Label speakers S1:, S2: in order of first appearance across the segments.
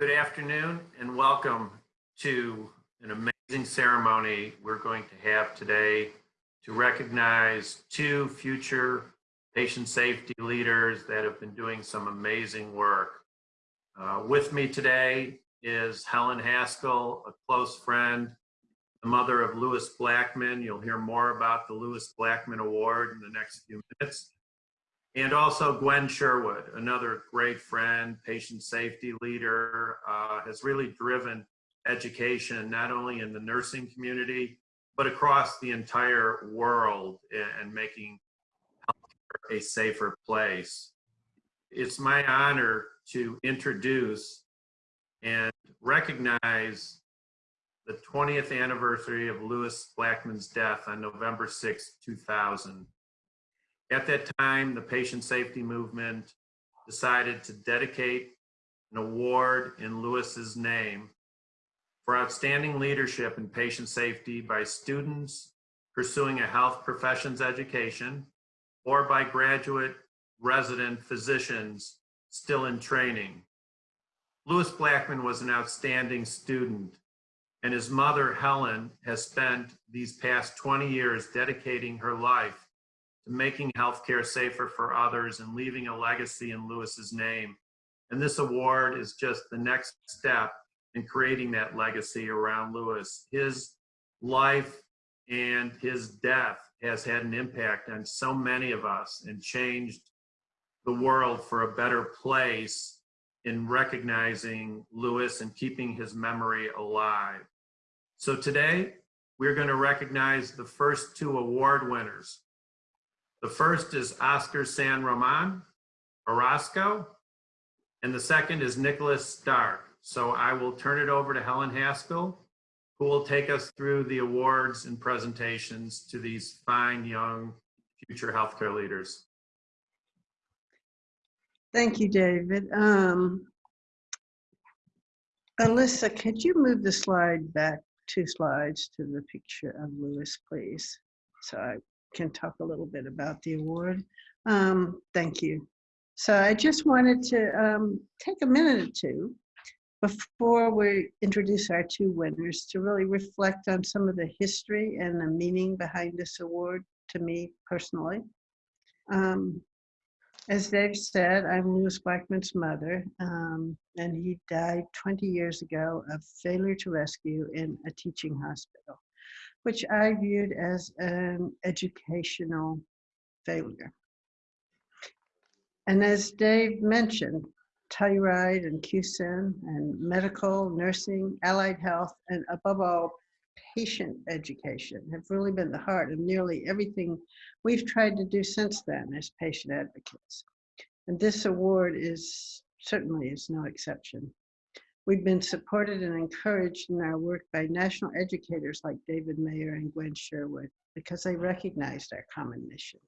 S1: Good afternoon and welcome to an amazing ceremony we're going to have today to recognize two future patient safety leaders that have been doing some amazing work. Uh, with me today is Helen Haskell, a close friend, the mother of Lewis Blackman. You'll hear more about the Lewis Blackman Award in the next few minutes. And also Gwen Sherwood, another great friend, patient safety leader, uh, has really driven education, not only in the nursing community, but across the entire world and making healthcare a safer place. It's my honor to introduce and recognize the 20th anniversary of Lewis Blackman's death on November 6, 2000. At that time, the patient safety movement decided to dedicate an award in Lewis's name for outstanding leadership in patient safety by students pursuing a health professions education or by graduate resident physicians still in training. Lewis Blackman was an outstanding student and his mother, Helen, has spent these past 20 years dedicating her life to making healthcare safer for others and leaving a legacy in Lewis's name. And this award is just the next step in creating that legacy around Lewis. His life and his death has had an impact on so many of us and changed the world for a better place in recognizing Lewis and keeping his memory alive. So today, we're going to recognize the first two award winners. The first is Oscar San Roman Orozco, and the second is Nicholas Stark. So I will turn it over to Helen Haskell, who will take us through the awards and presentations to these fine young future healthcare leaders.
S2: Thank you, David. Um, Alyssa, could you move the slide back two slides to the picture of Lewis, please? So I can talk a little bit about the award. Um, thank you. So I just wanted to um, take a minute or two before we introduce our two winners to really reflect on some of the history and the meaning behind this award to me personally. Um, as Dave said, I'm Lewis Blackman's mother, um, and he died 20 years ago of failure to rescue in a teaching hospital which I viewed as an educational failure. And as Dave mentioned, Telluride and QSEN and medical, nursing, allied health, and above all, patient education have really been the heart of nearly everything we've tried to do since then as patient advocates. And this award is certainly is no exception. We've been supported and encouraged in our work by national educators like David Mayer and Gwen Sherwood because they recognized our common mission.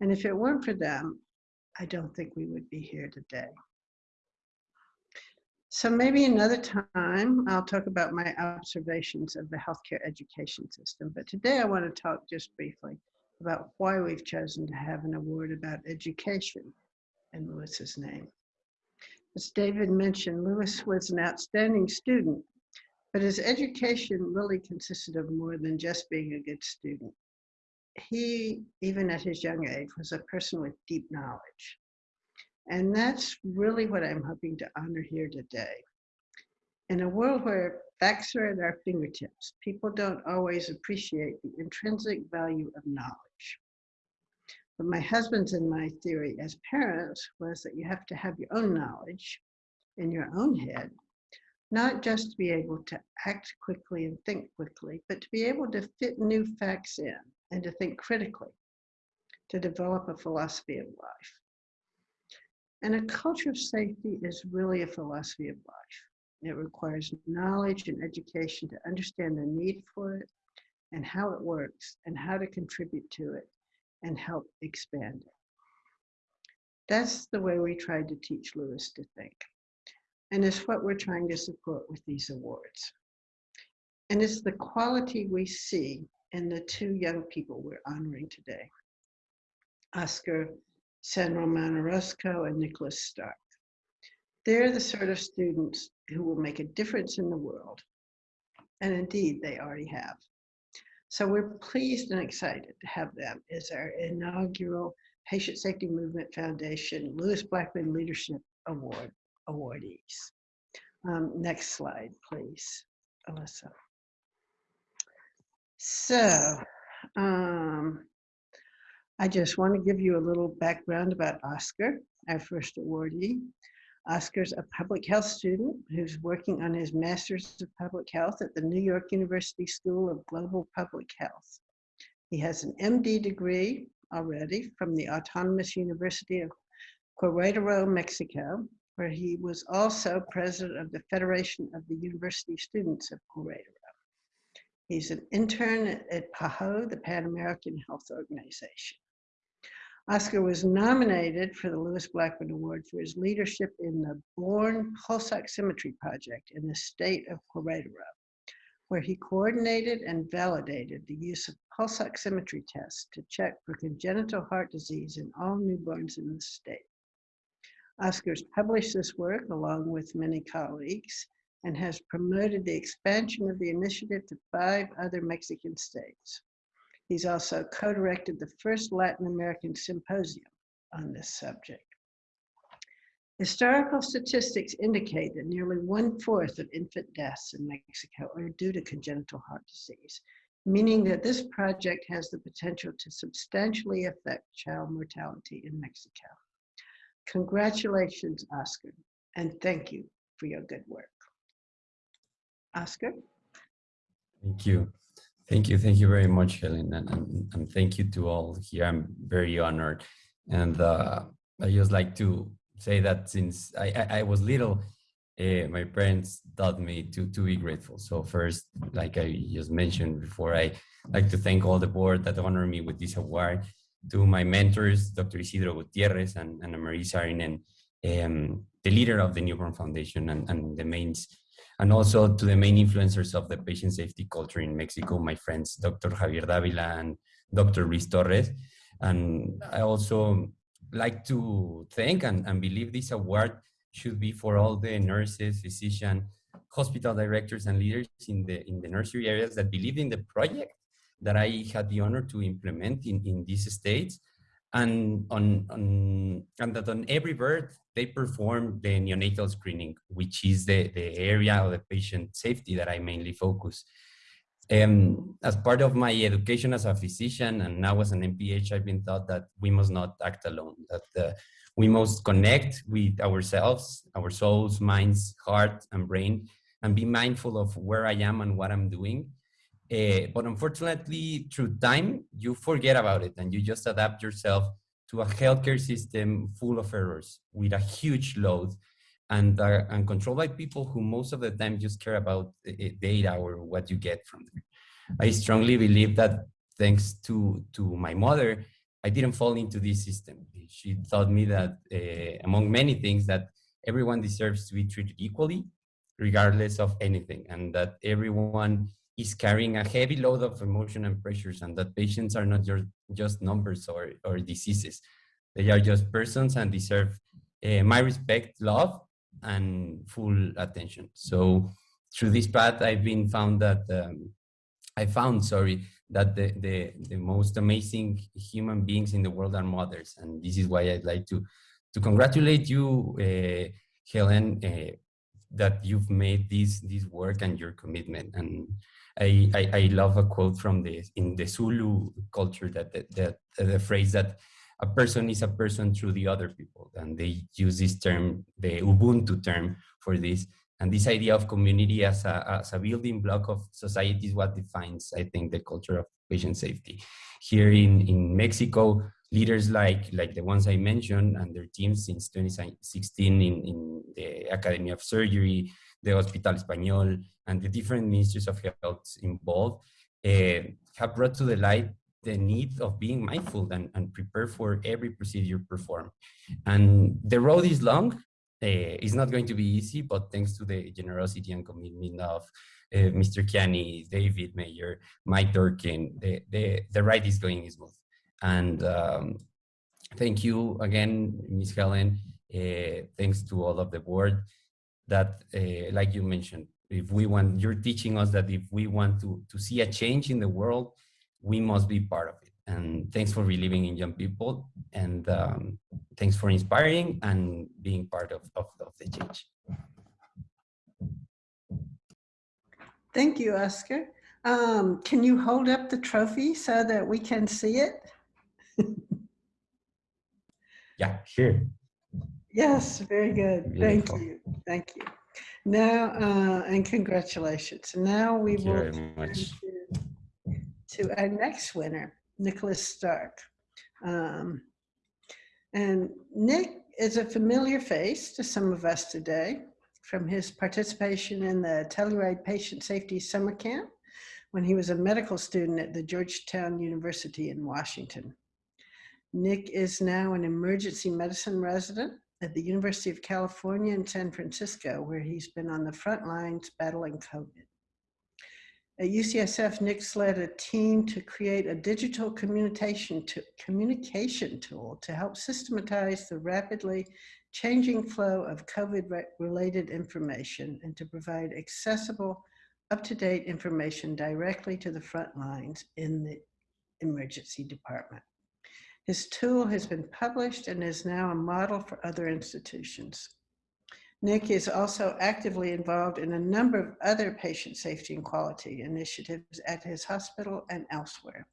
S2: And if it weren't for them, I don't think we would be here today. So maybe another time I'll talk about my observations of the healthcare education system. But today I want to talk just briefly about why we've chosen to have an award about education in Lewis's name. As David mentioned, Lewis was an outstanding student, but his education really consisted of more than just being a good student. He, even at his young age, was a person with deep knowledge. And that's really what I'm hoping to honor here today. In a world where facts are at our fingertips, people don't always appreciate the intrinsic value of knowledge. But my husband's and my theory as parents was that you have to have your own knowledge in your own head, not just to be able to act quickly and think quickly, but to be able to fit new facts in and to think critically, to develop a philosophy of life. And a culture of safety is really a philosophy of life. It requires knowledge and education to understand the need for it and how it works and how to contribute to it and help expand it. That's the way we tried to teach Lewis to think. And it's what we're trying to support with these awards. And it's the quality we see in the two young people we're honoring today. Oscar San Roman Orozco and Nicholas Stark. They're the sort of students who will make a difference in the world. And indeed, they already have. So we're pleased and excited to have them as our inaugural Patient Safety Movement Foundation Lewis Blackman Leadership Award awardees. Um, next slide, please, Alyssa. So, um, I just want to give you a little background about Oscar, our first awardee. Oscar's a public health student who's working on his Master's of Public Health at the New York University School of Global Public Health. He has an MD degree already from the Autonomous University of Querétaro, Mexico, where he was also president of the Federation of the University Students of Querétaro. He's an intern at PAHO, the Pan American Health Organization. Oscar was nominated for the Lewis Blackman Award for his leadership in the Born Pulse Oximetry Project in the state of Querétaro, where he coordinated and validated the use of pulse oximetry tests to check for congenital heart disease in all newborns in the state. Oscar's published this work along with many colleagues and has promoted the expansion of the initiative to five other Mexican states. He's also co-directed the first Latin American symposium on this subject. Historical statistics indicate that nearly one-fourth of infant deaths in Mexico are due to congenital heart disease, meaning that this project has the potential to substantially affect child mortality in Mexico. Congratulations, Oscar, and thank you for your good work. Oscar?
S3: Thank you. Thank you. Thank you very much, Helen. And, and, and thank you to all here. I'm very honored. And uh, I just like to say that since I, I, I was little, uh, my parents taught me to, to be grateful. So first, like I just mentioned before, I like to thank all the board that honored me with this award, to my mentors, Dr. Isidro Gutierrez and Annamarie Saarinen, um, the leader of the Newborn Foundation and, and the mains and also to the main influencers of the patient safety culture in Mexico, my friends, Dr. Javier Davila and Dr. Luis Torres. And I also like to thank and, and believe this award should be for all the nurses, physicians, hospital directors and leaders in the, in the nursery areas that believe in the project that I had the honor to implement in, in these states and on, on and that on every birth they perform the neonatal screening, which is the, the area of the patient safety that I mainly focus. Um, as part of my education as a physician and now as an MPH, I've been taught that we must not act alone, that uh, we must connect with ourselves, our souls, minds, heart, and brain, and be mindful of where I am and what I'm doing. Uh, but unfortunately, through time, you forget about it and you just adapt yourself to a healthcare system full of errors with a huge load and, uh, and controlled by people who most of the time just care about data or what you get from them. I strongly believe that thanks to, to my mother, I didn't fall into this system. She taught me that, uh, among many things, that everyone deserves to be treated equally, regardless of anything, and that everyone is carrying a heavy load of emotion and pressures and that patients are not just, just numbers or, or diseases. They are just persons and deserve uh, my respect, love, and full attention. So through this path, I've been found that, um, I found, sorry, that the, the, the most amazing human beings in the world are mothers. And this is why I'd like to, to congratulate you, uh, Helen, uh, that you've made this, this work and your commitment. And I, I, I, love a quote from the in the Zulu culture that, that, the phrase that a person is a person through the other people, and they use this term, the Ubuntu term for this. And this idea of community as a, as a building block of society is what defines, I think, the culture of patient safety. Here in, in Mexico, leaders like, like the ones I mentioned and their teams since 2016 in, in the Academy of Surgery, the Hospital Español, and the different ministries of health involved uh, have brought to the light the need of being mindful and, and prepare for every procedure performed. And the road is long. Uh, it's not going to be easy, but thanks to the generosity and commitment of uh, Mr. Kiani, David Mayer, Mike Durkin, the, the, the ride is going smooth. And um, thank you again, Ms. Helen, uh, thanks to all of the board that, uh, like you mentioned, if we want, you're teaching us that if we want to, to see a change in the world, we must be part of it. And thanks for believing in young people. And um, thanks for inspiring and being part of, of, of the change.
S2: Thank you, Oscar. Um, can you hold up the trophy so that we can see it?
S3: Yeah, here.
S2: Yes, very good. Thank you. Thank you. Now, uh, and congratulations. Now we
S3: Thank
S2: will to, to our next winner, Nicholas Stark. Um, and Nick is a familiar face to some of us today from his participation in the Telluride Patient Safety Summer Camp when he was a medical student at the Georgetown University in Washington. Nick is now an emergency medicine resident at the University of California in San Francisco, where he's been on the front lines battling COVID. At UCSF, Nick's led a team to create a digital communication, to, communication tool to help systematize the rapidly changing flow of COVID-related information and to provide accessible, up-to-date information directly to the front lines in the emergency department. His tool has been published and is now a model for other institutions. Nick is also actively involved in a number of other patient safety and quality initiatives at his hospital and elsewhere.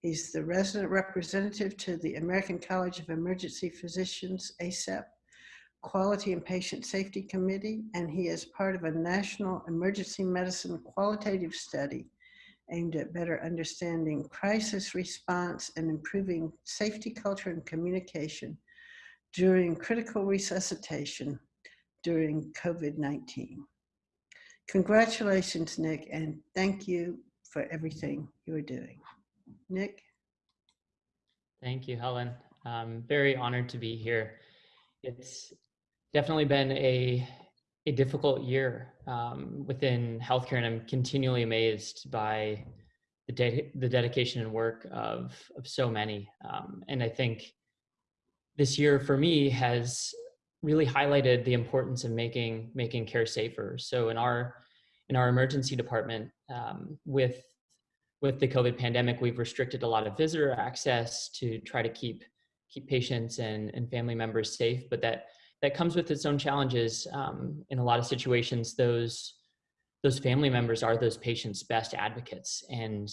S2: He's the resident representative to the American College of Emergency Physicians, ACEP, Quality and Patient Safety Committee, and he is part of a national emergency medicine qualitative study aimed at better understanding crisis response and improving safety culture and communication during critical resuscitation during COVID-19. Congratulations, Nick, and thank you for everything you are doing. Nick?
S4: Thank you, Helen. I'm very honored to be here. It's definitely been a, a difficult year um, within healthcare, and I'm continually amazed by the, de the dedication and work of, of so many. Um, and I think this year for me has really highlighted the importance of making making care safer. So in our in our emergency department, um, with with the COVID pandemic, we've restricted a lot of visitor access to try to keep keep patients and, and family members safe. But that that comes with its own challenges. Um, in a lot of situations, those those family members are those patients' best advocates, and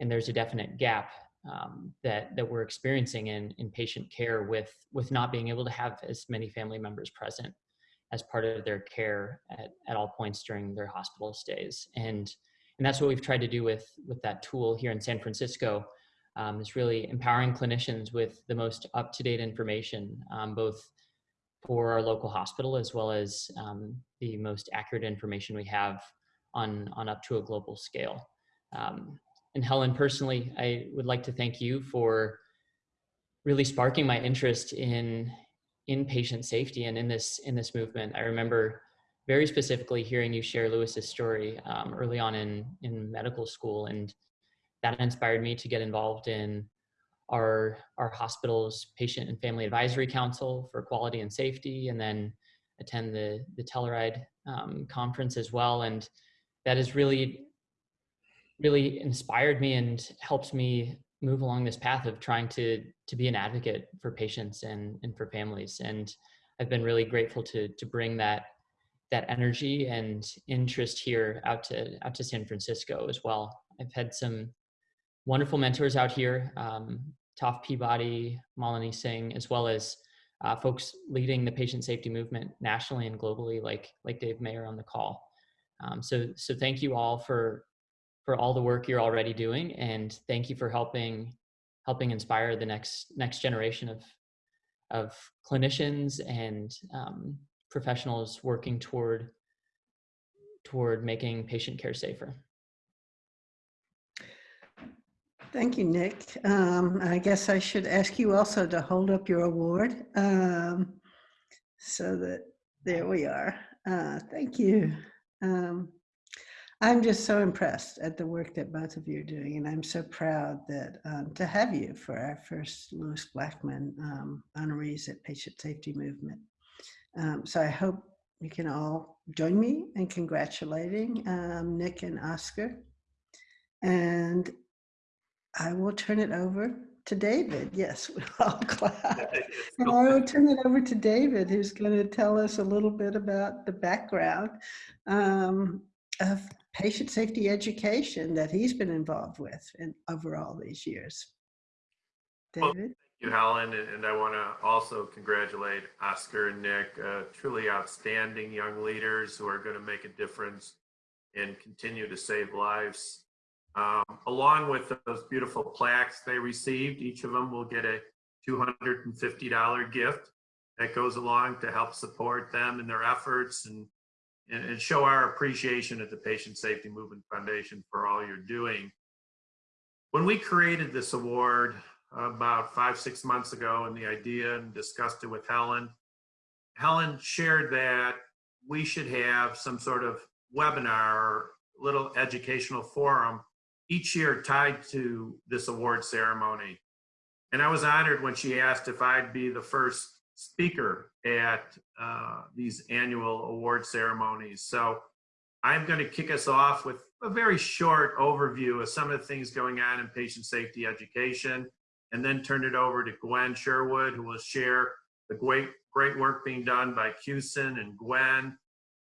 S4: and there's a definite gap um, that that we're experiencing in in patient care with with not being able to have as many family members present as part of their care at, at all points during their hospital stays and and that's what we've tried to do with with that tool here in San Francisco um, is really empowering clinicians with the most up-to-date information um, both for our local hospital as well as um, the most accurate information we have on on up to a global scale um, and Helen, personally, I would like to thank you for really sparking my interest in in patient safety and in this in this movement. I remember very specifically hearing you share Lewis's story um, early on in in medical school, and that inspired me to get involved in our our hospital's patient and family advisory council for quality and safety, and then attend the the Telluride um, conference as well. And that has really really inspired me and helped me move along this path of trying to to be an advocate for patients and and for families and i've been really grateful to to bring that that energy and interest here out to out to san francisco as well i've had some wonderful mentors out here um, Toph Peabody, Malini Singh, as well as uh, folks leading the patient safety movement nationally and globally, like like Dave Mayer on the call. Um, so so thank you all for for all the work you're already doing and thank you for helping helping inspire the next next generation of of clinicians and um, professionals working toward toward making patient care safer.
S2: Thank you, Nick. Um, I guess I should ask you also to hold up your award um, so that there we are. Uh, thank you. Um, I'm just so impressed at the work that both of you are doing, and I'm so proud that um, to have you for our first Lewis Blackman um, honorees at Patient Safety Movement. Um, so I hope you can all join me in congratulating um, Nick and Oscar. And I will turn it over to David. Yes, all clap. And I will turn it over to David, who's going to tell us a little bit about the background um, of patient safety education that he's been involved with in, over all these years.
S1: Well,
S2: David?
S1: you, Helen, and and I want to also congratulate Oscar and Nick, uh, truly outstanding young leaders who are going to make a difference and continue to save lives. Um, along with those beautiful plaques they received, each of them will get a $250 gift that goes along to help support them in their efforts and, and, and show our appreciation at the Patient Safety Movement Foundation for all you're doing. When we created this award, about five, six months ago and the idea and discussed it with Helen. Helen shared that we should have some sort of webinar or little educational forum each year tied to this award ceremony. And I was honored when she asked if I'd be the first speaker at uh, these annual award ceremonies. So I'm going to kick us off with a very short overview of some of the things going on in patient safety education and then turn it over to Gwen Sherwood, who will share the great, great work being done by QSEN and Gwen.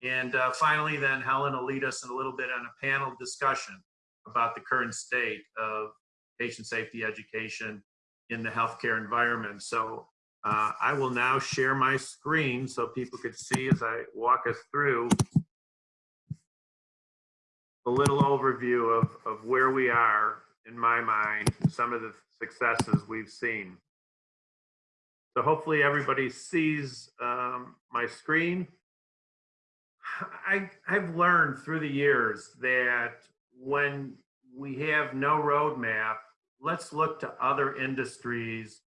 S1: And uh, finally, then Helen will lead us in a little bit on a panel discussion about the current state of patient safety education in the healthcare environment. So uh, I will now share my screen so people could see as I walk us through a little overview of, of where we are in my mind, some of the successes we've seen. So hopefully everybody sees um, my screen. I, I've learned through the years that when we have no roadmap, let's look to other industries.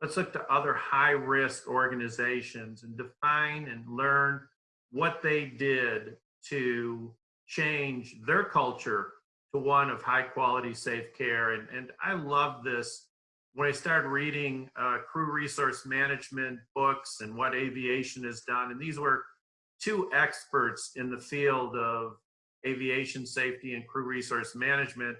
S1: Let's look to other high risk organizations and define and learn what they did to change their culture to one of high quality, safe care. And, and I love this when I started reading uh, crew resource management books and what aviation has done. And these were two experts in the field of aviation safety and crew resource management.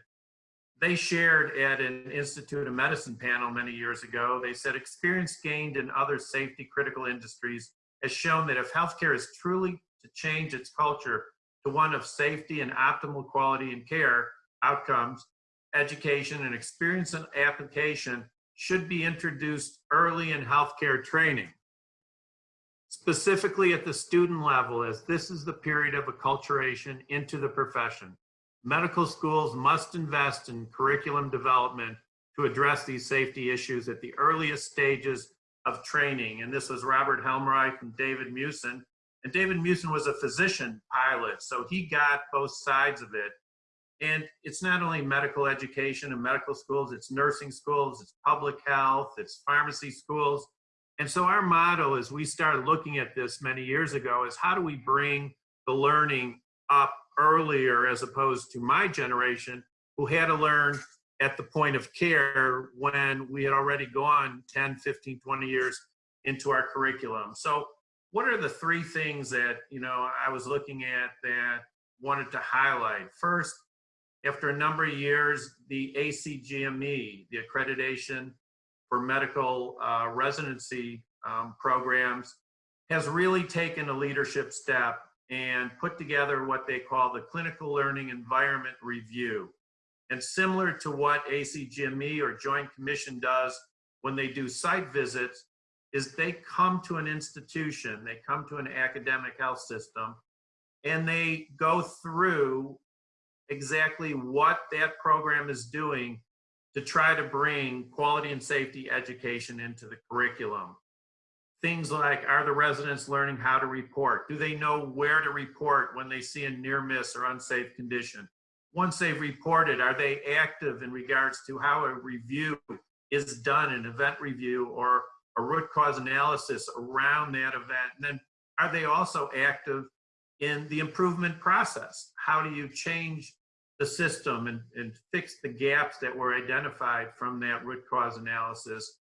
S1: They shared at an Institute of Medicine panel many years ago, they said experience gained in other safety critical industries has shown that if healthcare is truly to change its culture to one of safety and optimal quality and care outcomes, education and experience and application should be introduced early in healthcare training. Specifically at the student level, as this is the period of acculturation into the profession. Medical schools must invest in curriculum development to address these safety issues at the earliest stages of training. And this was Robert Helmreich and David Musson. And David Musson was a physician pilot, so he got both sides of it. And it's not only medical education and medical schools, it's nursing schools, it's public health, it's pharmacy schools. And so our motto as we started looking at this many years ago is how do we bring the learning up earlier as opposed to my generation who had to learn at the point of care when we had already gone 10, 15, 20 years into our curriculum. So what are the three things that, you know, I was looking at that wanted to highlight? First, after a number of years, the ACGME, the accreditation for medical uh, residency um, programs, has really taken a leadership step and put together what they call the Clinical Learning Environment Review. And similar to what ACGME or Joint Commission does when they do site visits, is they come to an institution, they come to an academic health system, and they go through exactly what that program is doing to try to bring quality and safety education into the curriculum. Things like, are the residents learning how to report? Do they know where to report when they see a near miss or unsafe condition? Once they've reported, are they active in regards to how a review is done, an event review or a root cause analysis around that event? And then are they also active in the improvement process? How do you change the system and, and fix the gaps that were identified from that root cause analysis?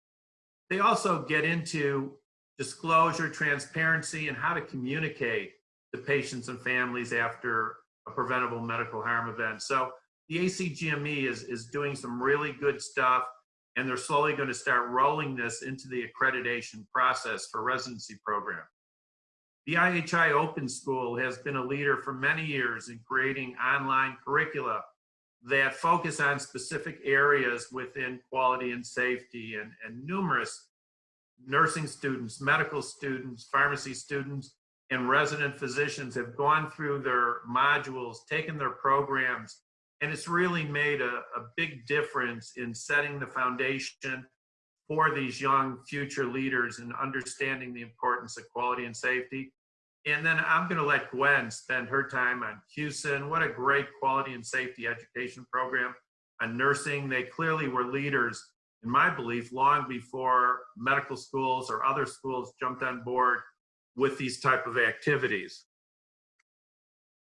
S1: They also get into disclosure, transparency, and how to communicate to patients and families after a preventable medical harm event. So the ACGME is, is doing some really good stuff, and they're slowly going to start rolling this into the accreditation process for residency program. The IHI Open School has been a leader for many years in creating online curricula that focus on specific areas within quality and safety and, and numerous nursing students, medical students, pharmacy students, and resident physicians have gone through their modules, taken their programs, and it's really made a, a big difference in setting the foundation for these young future leaders and understanding the importance of quality and safety. And then I'm going to let Gwen spend her time on QSEN. What a great quality and safety education program on nursing. They clearly were leaders, in my belief, long before medical schools or other schools jumped on board with these type of activities.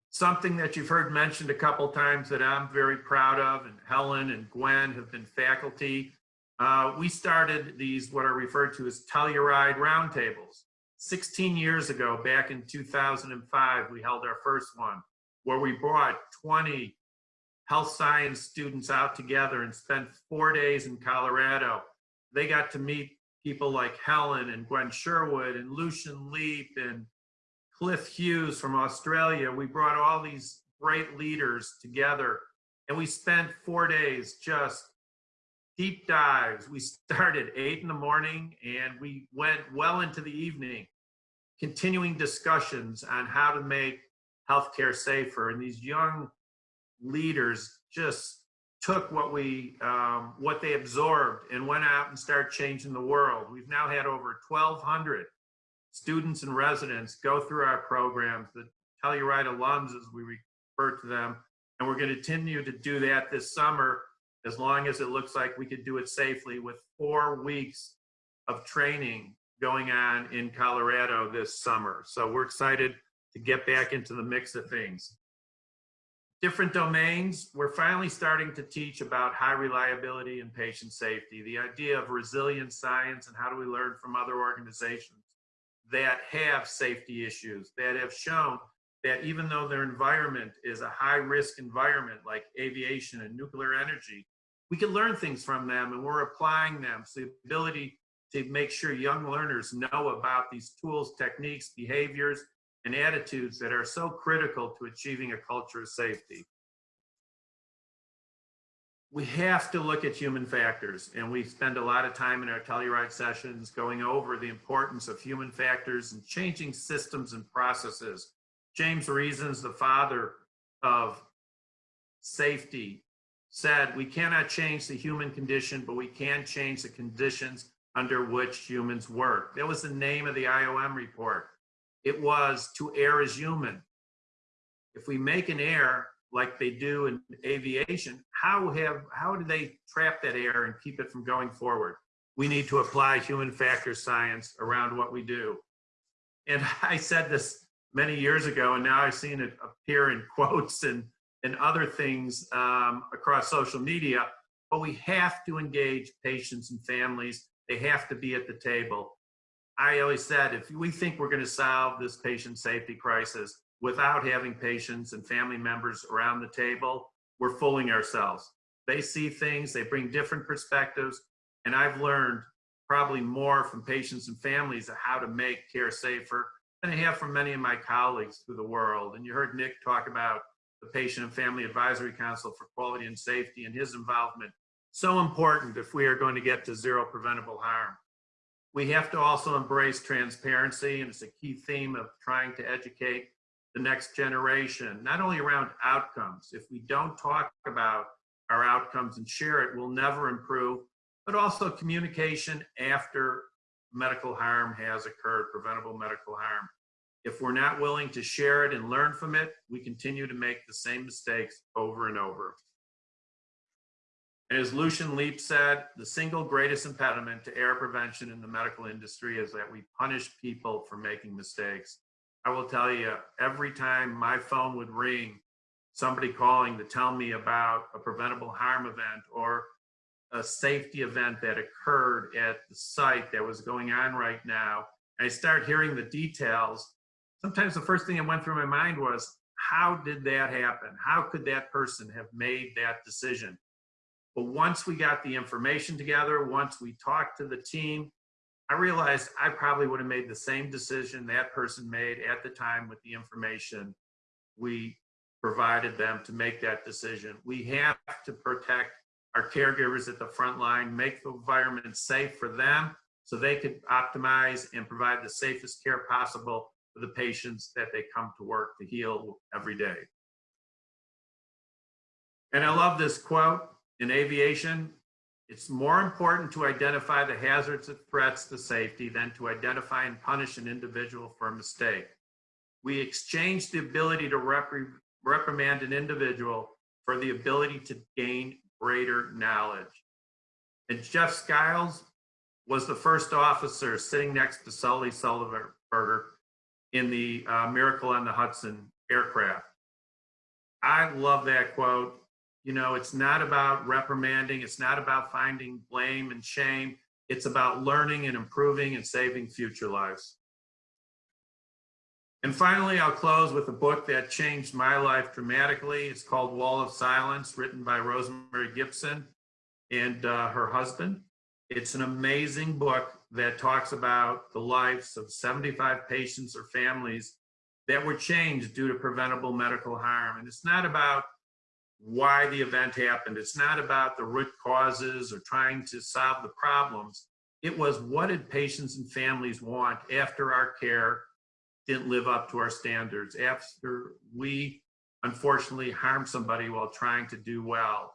S1: Something that you've heard mentioned a couple times that I'm very proud of, and Helen and Gwen have been faculty. Uh, we started these, what are referred to as Telluride roundtables. 16 years ago, back in 2005, we held our first one where we brought 20 health science students out together and spent four days in Colorado. They got to meet people like Helen and Gwen Sherwood and Lucian Leape and Cliff Hughes from Australia. We brought all these great leaders together and we spent four days just deep dives. We started eight in the morning and we went well into the evening, continuing discussions on how to make healthcare safer. And these young leaders just took what we um, what they absorbed and went out and started changing the world. We've now had over 1,200 students and residents go through our programs, the Telluride alums, as we refer to them, and we're going to continue to do that this summer as long as it looks like we could do it safely with four weeks of training going on in Colorado this summer. So we're excited to get back into the mix of things different domains, we're finally starting to teach about high reliability and patient safety, the idea of resilient science and how do we learn from other organizations that have safety issues, that have shown that even though their environment is a high risk environment like aviation and nuclear energy, we can learn things from them and we're applying them. So the ability to make sure young learners know about these tools, techniques, behaviors, and attitudes that are so critical to achieving a culture of safety. We have to look at human factors, and we spend a lot of time in our Telluride sessions going over the importance of human factors and changing systems and processes. James Reasons, the father of safety, said, we cannot change the human condition, but we can change the conditions under which humans work. That was the name of the IOM report it was to err as human. If we make an error like they do in aviation, how have how do they trap that air and keep it from going forward? We need to apply human factor science around what we do. And I said this many years ago, and now I've seen it appear in quotes and, and other things um, across social media, but we have to engage patients and families. They have to be at the table. I always said, if we think we're going to solve this patient safety crisis without having patients and family members around the table, we're fooling ourselves. They see things, they bring different perspectives, and I've learned probably more from patients and families of how to make care safer than I have from many of my colleagues through the world. And you heard Nick talk about the Patient and Family Advisory Council for Quality and Safety and his involvement. So important if we are going to get to zero preventable harm. We have to also embrace transparency, and it's a key theme of trying to educate the next generation, not only around outcomes. If we don't talk about our outcomes and share it, we'll never improve, but also communication after medical harm has occurred, preventable medical harm. If we're not willing to share it and learn from it, we continue to make the same mistakes over and over. As Lucian Leape said, the single greatest impediment to error prevention in the medical industry is that we punish people for making mistakes. I will tell you, every time my phone would ring, somebody calling to tell me about a preventable harm event or a safety event that occurred at the site that was going on right now, I start hearing the details, sometimes the first thing that went through my mind was, how did that happen? How could that person have made that decision? But once we got the information together, once we talked to the team, I realized I probably would have made the same decision that person made at the time with the information we provided them to make that decision. We have to protect our caregivers at the front line, make the environment safe for them so they could optimize and provide the safest care possible for the patients that they come to work to heal every day. And I love this quote in aviation. It's more important to identify the hazards and threats to safety than to identify and punish an individual for a mistake. We exchange the ability to repri reprimand an individual for the ability to gain greater knowledge. And Jeff Skiles was the first officer sitting next to Sully Sullenberger in the uh, Miracle on the Hudson aircraft. I love that quote. You know, it's not about reprimanding, it's not about finding blame and shame. It's about learning and improving and saving future lives. And finally, I'll close with a book that changed my life dramatically. It's called Wall of Silence, written by Rosemary Gibson and uh, her husband. It's an amazing book that talks about the lives of 75 patients or families that were changed due to preventable medical harm. And it's not about why the event happened. It's not about the root causes or trying to solve the problems. It was what did patients and families want after our care didn't live up to our standards, after we unfortunately harmed somebody while trying to do well.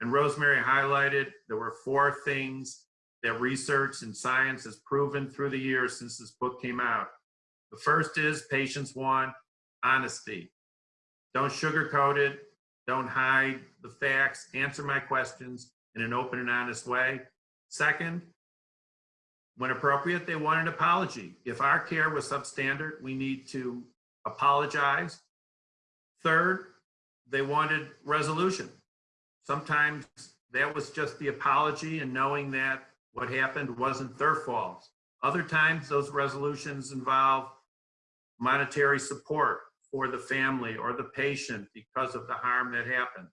S1: And Rosemary highlighted there were four things that research and science has proven through the years since this book came out. The first is patients want honesty. Don't sugarcoat it. Don't hide the facts. Answer my questions in an open and honest way. Second, when appropriate, they want an apology. If our care was substandard, we need to apologize. Third, they wanted resolution. Sometimes that was just the apology and knowing that what happened wasn't their fault. Other times, those resolutions involve monetary support for the family or the patient because of the harm that happened.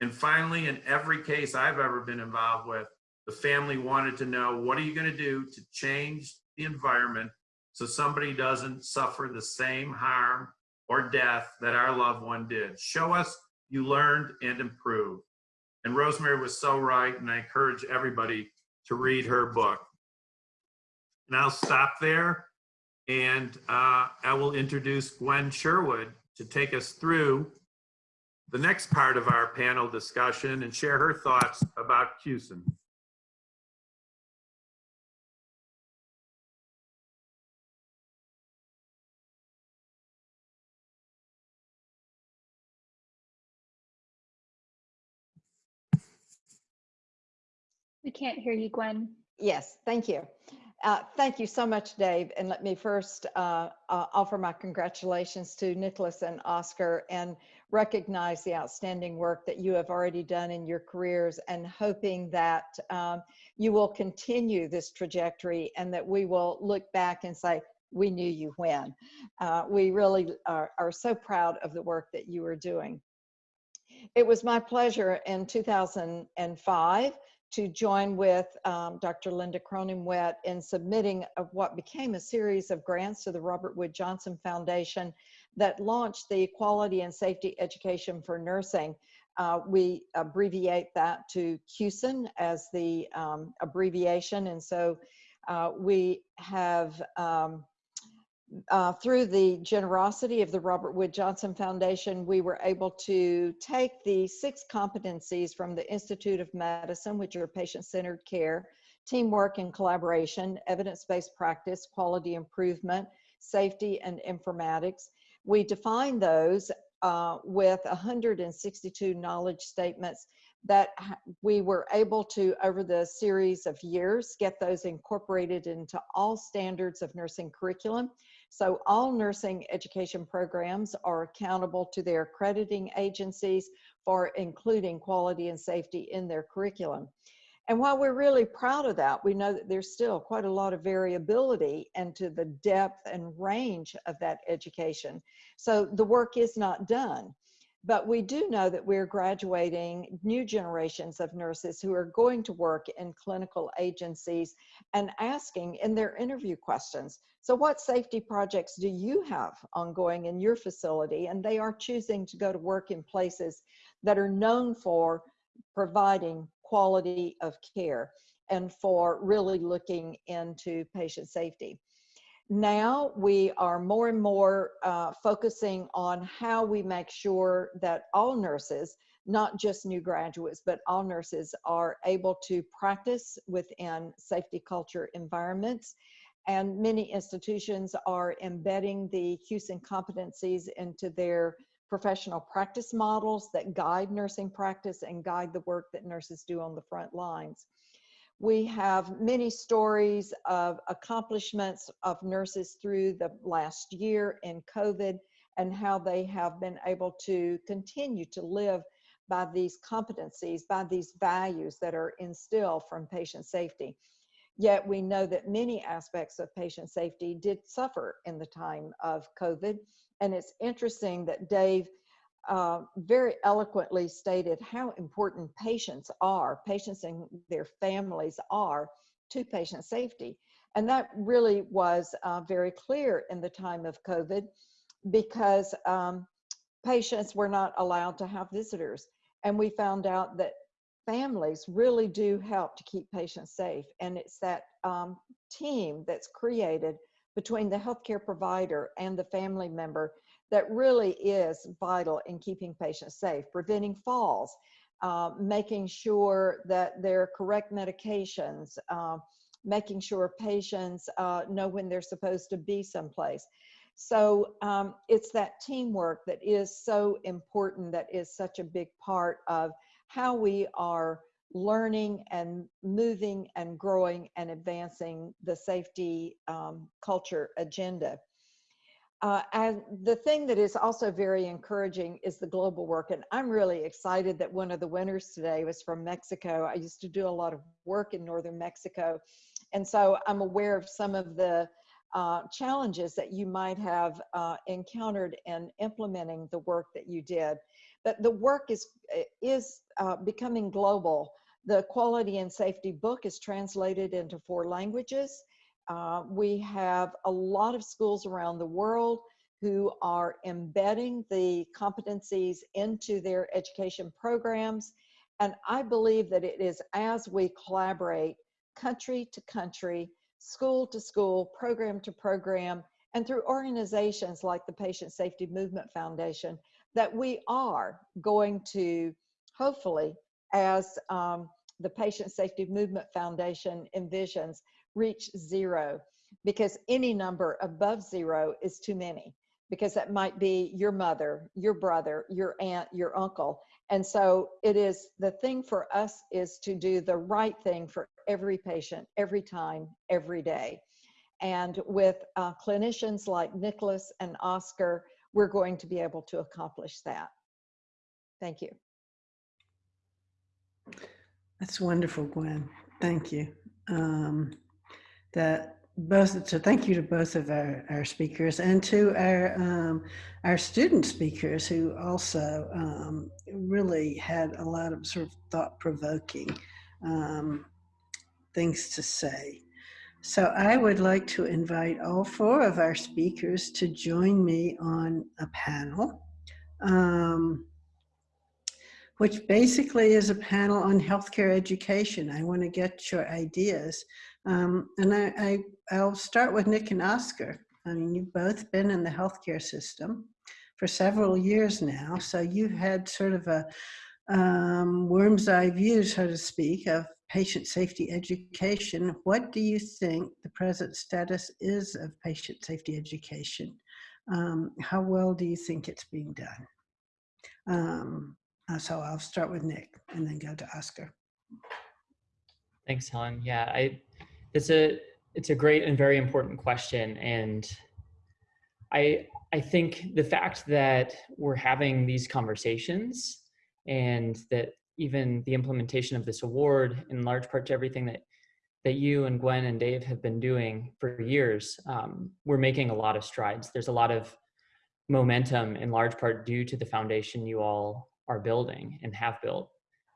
S1: And finally, in every case I've ever been involved with, the family wanted to know, what are you going to do to change the environment so somebody doesn't suffer the same harm or death that our loved one did? Show us you learned and improved. And Rosemary was so right, and I encourage everybody to read her book. And I'll stop there, and uh, I will introduce Gwen Sherwood to take us through the next part of our panel discussion and share her thoughts about QSEN.
S5: We can't hear you, Gwen.
S6: Yes, thank you. Uh, thank you so much, Dave. And let me first uh, uh, offer my congratulations to Nicholas and Oscar and recognize the outstanding work that you have already done in your careers and hoping that um, you will continue this trajectory and that we will look back and say, we knew you when. Uh, we really are, are so proud of the work that you are doing. It was my pleasure in 2005 to join with um, Dr. Linda Cronenwett in submitting of what became a series of grants to the Robert Wood Johnson Foundation that launched the Quality and Safety Education for Nursing. Uh, we abbreviate that to QSEN as the um, abbreviation. And so uh, we have um, uh, through the generosity of the Robert Wood Johnson Foundation, we were able to take the six competencies from the Institute of Medicine, which are patient-centered care, teamwork and collaboration, evidence-based practice, quality improvement, safety, and informatics. We define those uh, with 162 knowledge statements that we were able to, over the series of years, get those incorporated into all standards of nursing curriculum. So all nursing education programs are accountable to their accrediting agencies for including quality and safety in their curriculum. And while we're really proud of that, we know that there's still quite a lot of variability into the depth and range of that education. So the work is not done. But we do know that we're graduating new generations of nurses who are going to work in clinical agencies and asking in their interview questions, so what safety projects do you have ongoing in your facility? And they are choosing to go to work in places that are known for providing quality of care and for really looking into patient safety. Now we are more and more uh, focusing on how we make sure that all nurses, not just new graduates, but all nurses are able to practice within safety culture environments. And many institutions are embedding the QSEN competencies into their professional practice models that guide nursing practice and guide the work that nurses do on the front lines. We have many stories of accomplishments of nurses through the last year in COVID and how they have been able to continue to live by these competencies, by these values that are instilled from patient safety. Yet we know that many aspects of patient safety did suffer in the time of COVID. And it's interesting that Dave uh, very eloquently stated how important patients are, patients and their families are to patient safety. And that really was uh, very clear in the time of COVID because um, patients were not allowed to have visitors. And we found out that families really do help to keep patients safe. And it's that um, team that's created between the healthcare provider and the family member that really is vital in keeping patients safe, preventing falls, uh, making sure that they're correct medications, uh, making sure patients uh, know when they're supposed to be someplace. So um, it's that teamwork that is so important, that is such a big part of how we are learning and moving and growing and advancing the safety um, culture agenda. Uh, and the thing that is also very encouraging is the global work. And I'm really excited that one of the winners today was from Mexico. I used to do a lot of work in northern Mexico. And so I'm aware of some of the uh, challenges that you might have uh, encountered in implementing the work that you did. But the work is, is uh, becoming global. The quality and safety book is translated into four languages. Uh, we have a lot of schools around the world who are embedding the competencies into their education programs. And I believe that it is as we collaborate country to country, school to school, program to program, and through organizations like the Patient Safety Movement Foundation, that we are going to hopefully, as um, the Patient Safety Movement Foundation envisions, reach zero because any number above zero is too many because that might be your mother, your brother, your aunt, your uncle. And so it is the thing for us is to do the right thing for every patient, every time, every day. And with uh, clinicians like Nicholas and Oscar, we're going to be able to accomplish that. Thank you.
S2: That's wonderful, Gwen. Thank you. Um, that both so thank you to both of our, our speakers and to our um, our student speakers who also um, really had a lot of sort of thought-provoking um, things to say. So I would like to invite all four of our speakers to join me on a panel, um, which basically is a panel on healthcare education. I want to get your ideas um, and I, I, I'll start with Nick and Oscar. I mean, you've both been in the healthcare system for several years now, so you've had sort of a um, worm's eye view, so to speak, of patient safety education. What do you think the present status is of patient safety education? Um, how well do you think it's being done? Um, uh, so I'll start with Nick and then go to Oscar.
S4: Thanks, Helen. Yeah, I it's a it's a great and very important question, and I I think the fact that we're having these conversations and that even the implementation of this award in large part to everything that that you and Gwen and Dave have been doing for years, um, we're making a lot of strides. There's a lot of momentum in large part due to the foundation you all are building and have built.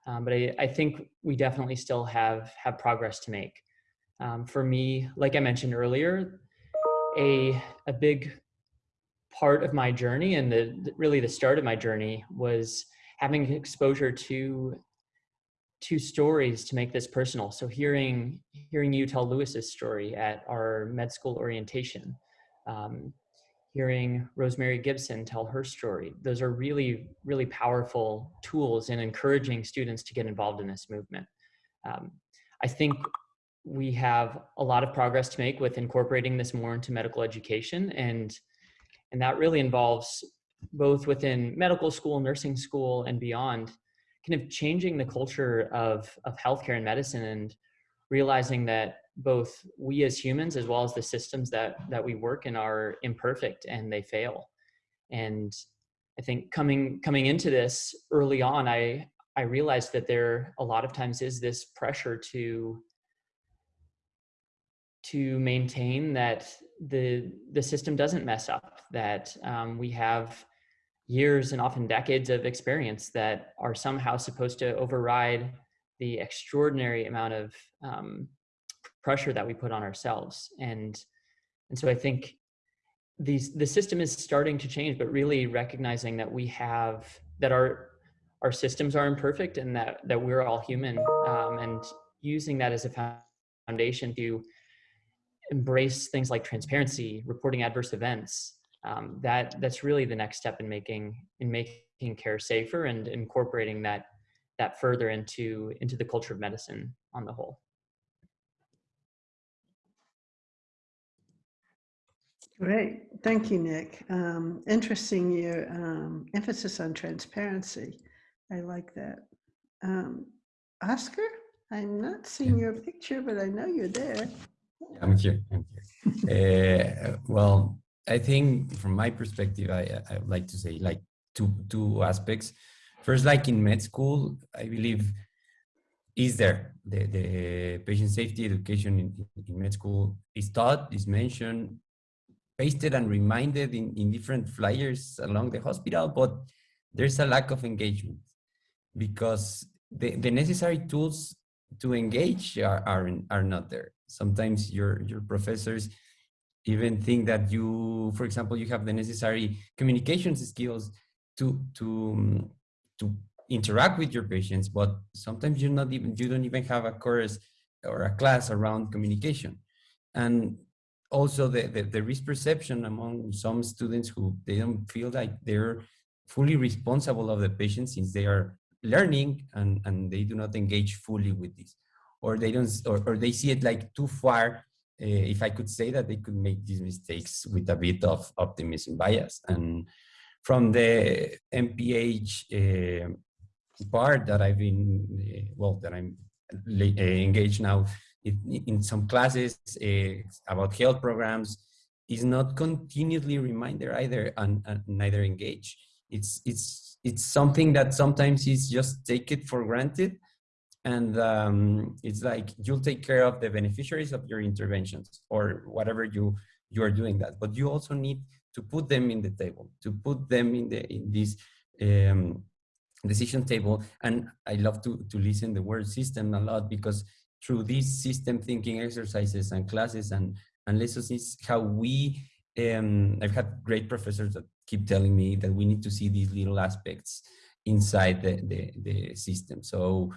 S4: Um, but I, I think we definitely still have have progress to make. Um, for me, like I mentioned earlier, a a big part of my journey and the really the start of my journey was having exposure to to stories to make this personal. So hearing hearing you tell Lewis's story at our med school orientation, um, hearing Rosemary Gibson tell her story, those are really really powerful tools in encouraging students to get involved in this movement. Um, I think we have a lot of progress to make with incorporating this more into medical education and and that really involves both within medical school nursing school and beyond kind of changing the culture of of healthcare and medicine and realizing that both we as humans as well as the systems that that we work in are imperfect and they fail. And i think coming coming into this early on i i realized that there a lot of times is this pressure to to maintain that the the system doesn't mess up that um, we have years and often decades of experience that are somehow supposed to override the extraordinary amount of um, pressure that we put on ourselves. And and so i think these the system is starting to change but really recognizing that we have that our our systems are imperfect and that that we're all human um, and using that as a foundation to embrace things like transparency reporting adverse events um, that that's really the next step in making in making care safer and incorporating that that further into into the culture of medicine on the whole
S2: Great, thank you, Nick. Um, interesting your um, emphasis on transparency. I like that. Um, Oscar, I'm not seeing your picture, but I know you're there.
S3: I'm here. I'm here. uh, well, I think from my perspective, I, I would like to say like two two aspects. First, like in med school, I believe is there the, the patient safety education in, in med school is taught, is mentioned, pasted and reminded in, in different flyers along the hospital, but there's a lack of engagement because the, the necessary tools to engage are, are, are not there. Sometimes your, your professors even think that you, for example, you have the necessary communications skills to, to, um, to interact with your patients, but sometimes you're not even, you don't even have a course or a class around communication. And also the, the, the risk perception among some students who they don't feel like they're fully responsible of the patient since they are learning and, and they do not engage fully with this or they don't or, or they see it like too far uh, if i could say that they could make these mistakes with a bit of optimism bias. And from the mph uh, part that i've been uh, well that i'm engaged now in, in some classes about health programs is not continuously reminder either and, and neither engage. It's it's it's something that sometimes is just take it for granted and um, it's like you'll take care of the beneficiaries of your interventions or whatever you you are doing that. But you also need to put them in the table to put them in the in this um, decision table. And i love to to listen the word system a lot because through these system thinking exercises and classes and and lessons is how we um, i've had great professors that keep telling me that we need to see these little aspects inside the the, the system. So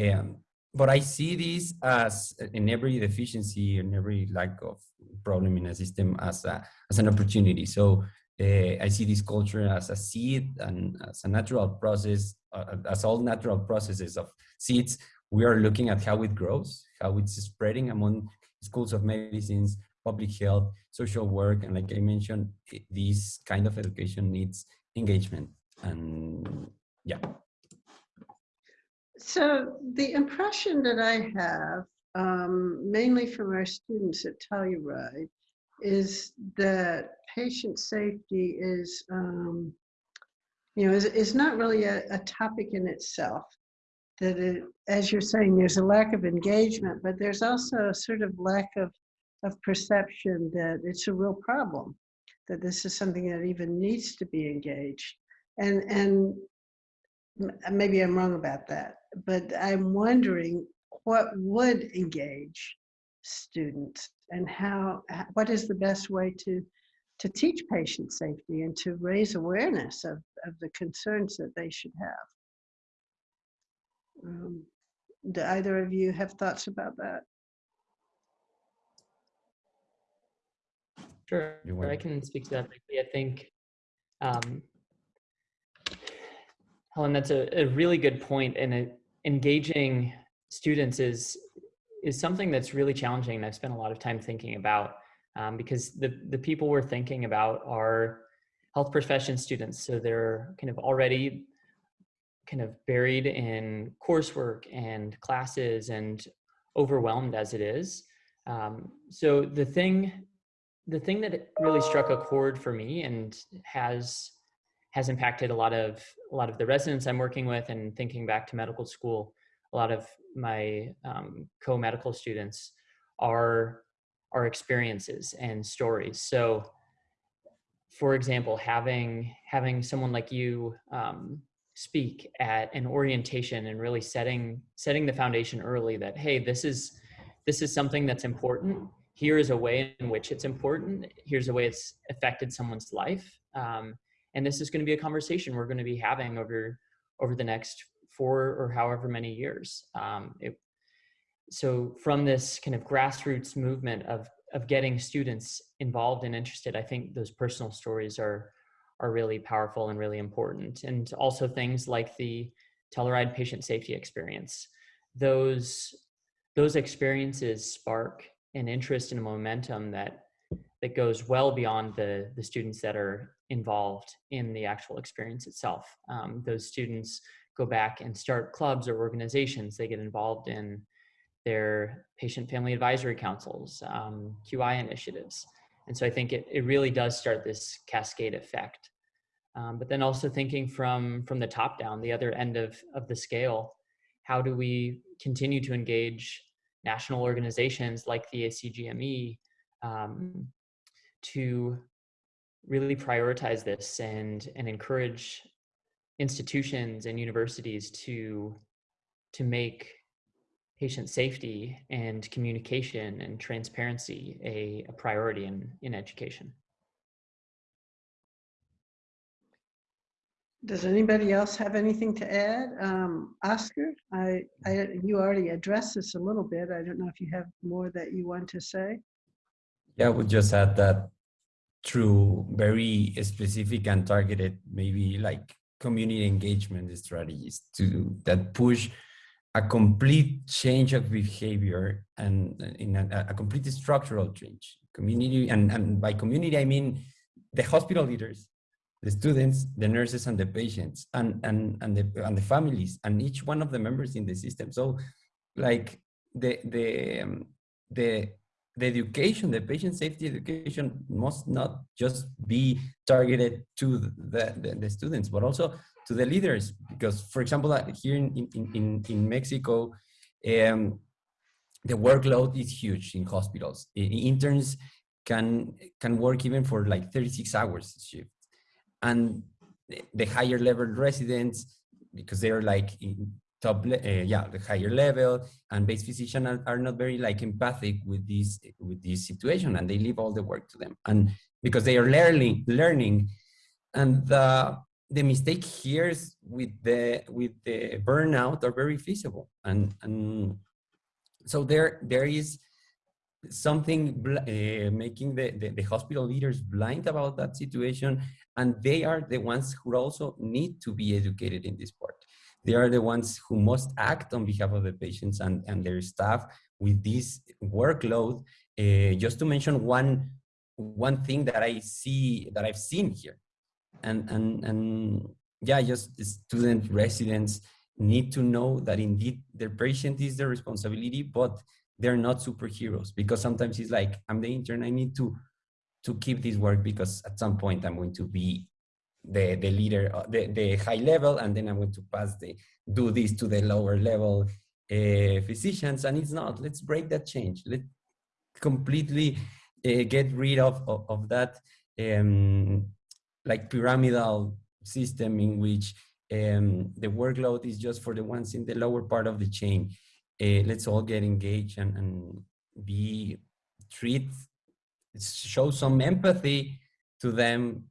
S3: um, but I see this as in every deficiency and every lack of problem in a system as a as an opportunity. So uh, I see this culture as a seed and as a natural process, uh, as all natural processes of seeds. We are looking at how it grows, how it's spreading among schools of medicines, public health, social work, and like I mentioned, this kind of education needs engagement. And yeah.
S2: So the impression that I have, um, mainly from our students at Telluride, is that patient safety is, um, you know, is, is not really a, a topic in itself. that it, as you're saying, there's a lack of engagement, but there's also a sort of lack of, of perception that it's a real problem, that this is something that even needs to be engaged. And, and maybe I'm wrong about that, but I'm wondering what would engage students and how, what is the best way to, to teach patient safety and to raise awareness of, of the concerns that they should have. Um, do either of you have thoughts about that?
S4: Sure, I can speak to that briefly. I think, um, Helen, that's a, a really good point, and it, engaging students is is something that's really challenging. And I've spent a lot of time thinking about um, because the the people we're thinking about are health profession students, so they're kind of already kind of buried in coursework and classes and overwhelmed as it is. Um, so the thing the thing that really struck a chord for me and has has impacted a lot of a lot of the residents I'm working with and thinking back to medical school, a lot of my um, co-medical students are are experiences and stories. So, for example, having having someone like you um, speak at an orientation and really setting setting the foundation early that hey, this is this is something that's important. Here is a way in which it's important. Here's a way it's affected someone's life. Um, and this is going to be a conversation we're going to be having over over the next four or however many years. Um, it, so from this kind of grassroots movement of of getting students involved and interested i think those personal stories are are really powerful and really important. And also things like the telluride patient safety experience. Those those experiences spark an interest and a momentum that that goes well beyond the the students that are involved in the actual experience itself. Um, those students go back and start clubs or organizations. They get involved in their patient family advisory councils, um, QI initiatives, and so I think it it really does start this cascade effect. Um, but then also thinking from from the top down, the other end of of the scale, how do we continue to engage national organizations like the ACGME um, to really prioritize this and and encourage institutions and universities to to make patient safety and communication and transparency a, a priority in, in education.
S2: Does anybody else have anything to add? Um, Oscar, I, I, you already addressed this a little bit. I don't know if you have more that you want to say.
S3: Yeah, I would just add that through very specific and targeted, maybe like community engagement strategies to that push a complete change of behavior and in a, a complete structural change. Community and, and by community I mean the hospital leaders, the students, the nurses, and the patients, and and and the and the families, and each one of the members in the system. So, like the the um, the the education, the patient safety education must not just be targeted to the, the, the students, but also to the leaders. Because, for example, uh, here in, in, in, Mexico, um, the workload is huge in hospitals. Interns can, can work even for like 36 hours shift. And the- the higher level residents, because they're like in top, uh, yeah, the higher level, and base physicians are, are not very like empathic with this with this situation and they leave all the work to them and because they are learning learning and the the mistake here is with the with the burnout are very feasible and and so there there is something uh, making the, the, the hospital leaders blind about that situation and they are the ones who also need to be educated in this part they are the ones who must act on behalf of the patients and, and their staff with this workload. Uh, just to mention one, one thing that I see, that I've seen here. And, and, and yeah, just student residents need to know that indeed their patient is their responsibility, but they're not superheroes because sometimes it's like, I'm the intern, I need to, to keep this work because at some point I'm going to be the the leader, uh, the the high level, and then I'm going to pass the do this to the lower level uh, physicians, and it's not. Let's break that change. Let completely uh, get rid of of, of that um, like pyramidal system in which um, the workload is just for the ones in the lower part of the chain. Uh, let's all get engaged and, and be treat show some empathy to them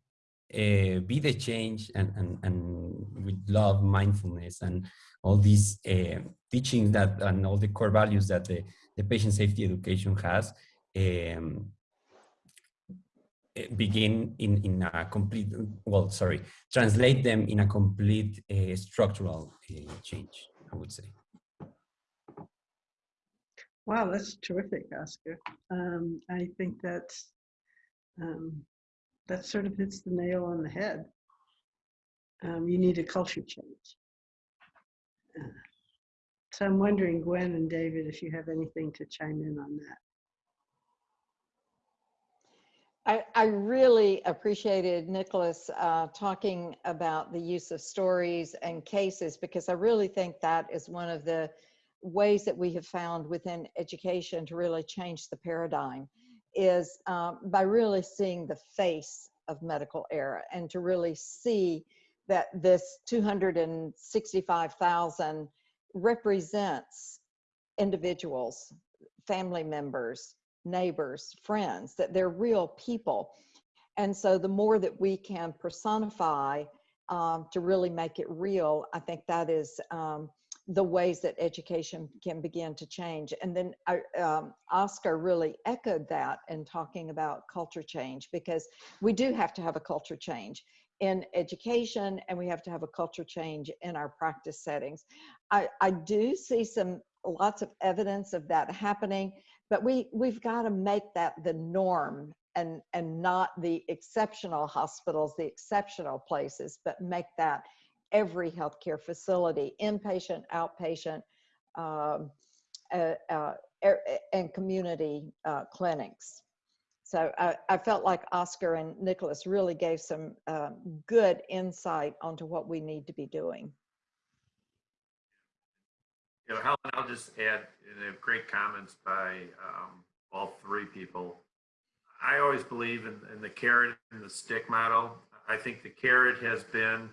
S3: uh, be the change and, and, and with love, mindfulness, and all these uh, teachings that and all the core values that the, the patient safety education has um, begin in, in a complete, well, sorry, translate them in a complete uh, structural change, I would say.
S2: Wow, that's terrific, Oscar. Um, I think that's um, that sort of hits the nail on the head. Um, you need a culture change. Uh, so I'm wondering, Gwen and David, if you have anything to chime in on that.
S6: I, I really appreciated Nicholas uh, talking about the use of stories and cases because I really think that is one of the ways that we have found within education to really change the paradigm is um, by really seeing the face of medical error and to really see that this 265,000 represents individuals, family members, neighbors, friends, that they're real people. And so the more that we can personify um, to really make it real, I think that is um, the ways that education can begin to change. And then um, Oscar really echoed that in talking about culture change because we do have to have a culture change in education and we have to have a culture change in our practice settings. I, I do see some lots of evidence of that happening, but we, we've got to make that the norm and, and not the exceptional hospitals, the exceptional places, but make that every healthcare facility, inpatient, outpatient, um, uh, uh, and community uh, clinics. So I, I, felt like Oscar and Nicholas really gave some um, good insight onto what we need to be doing.
S1: You know, Helen, I'll just add, great comments by um, all three people. I always believe in, in the carrot and the stick model. I think the carrot has been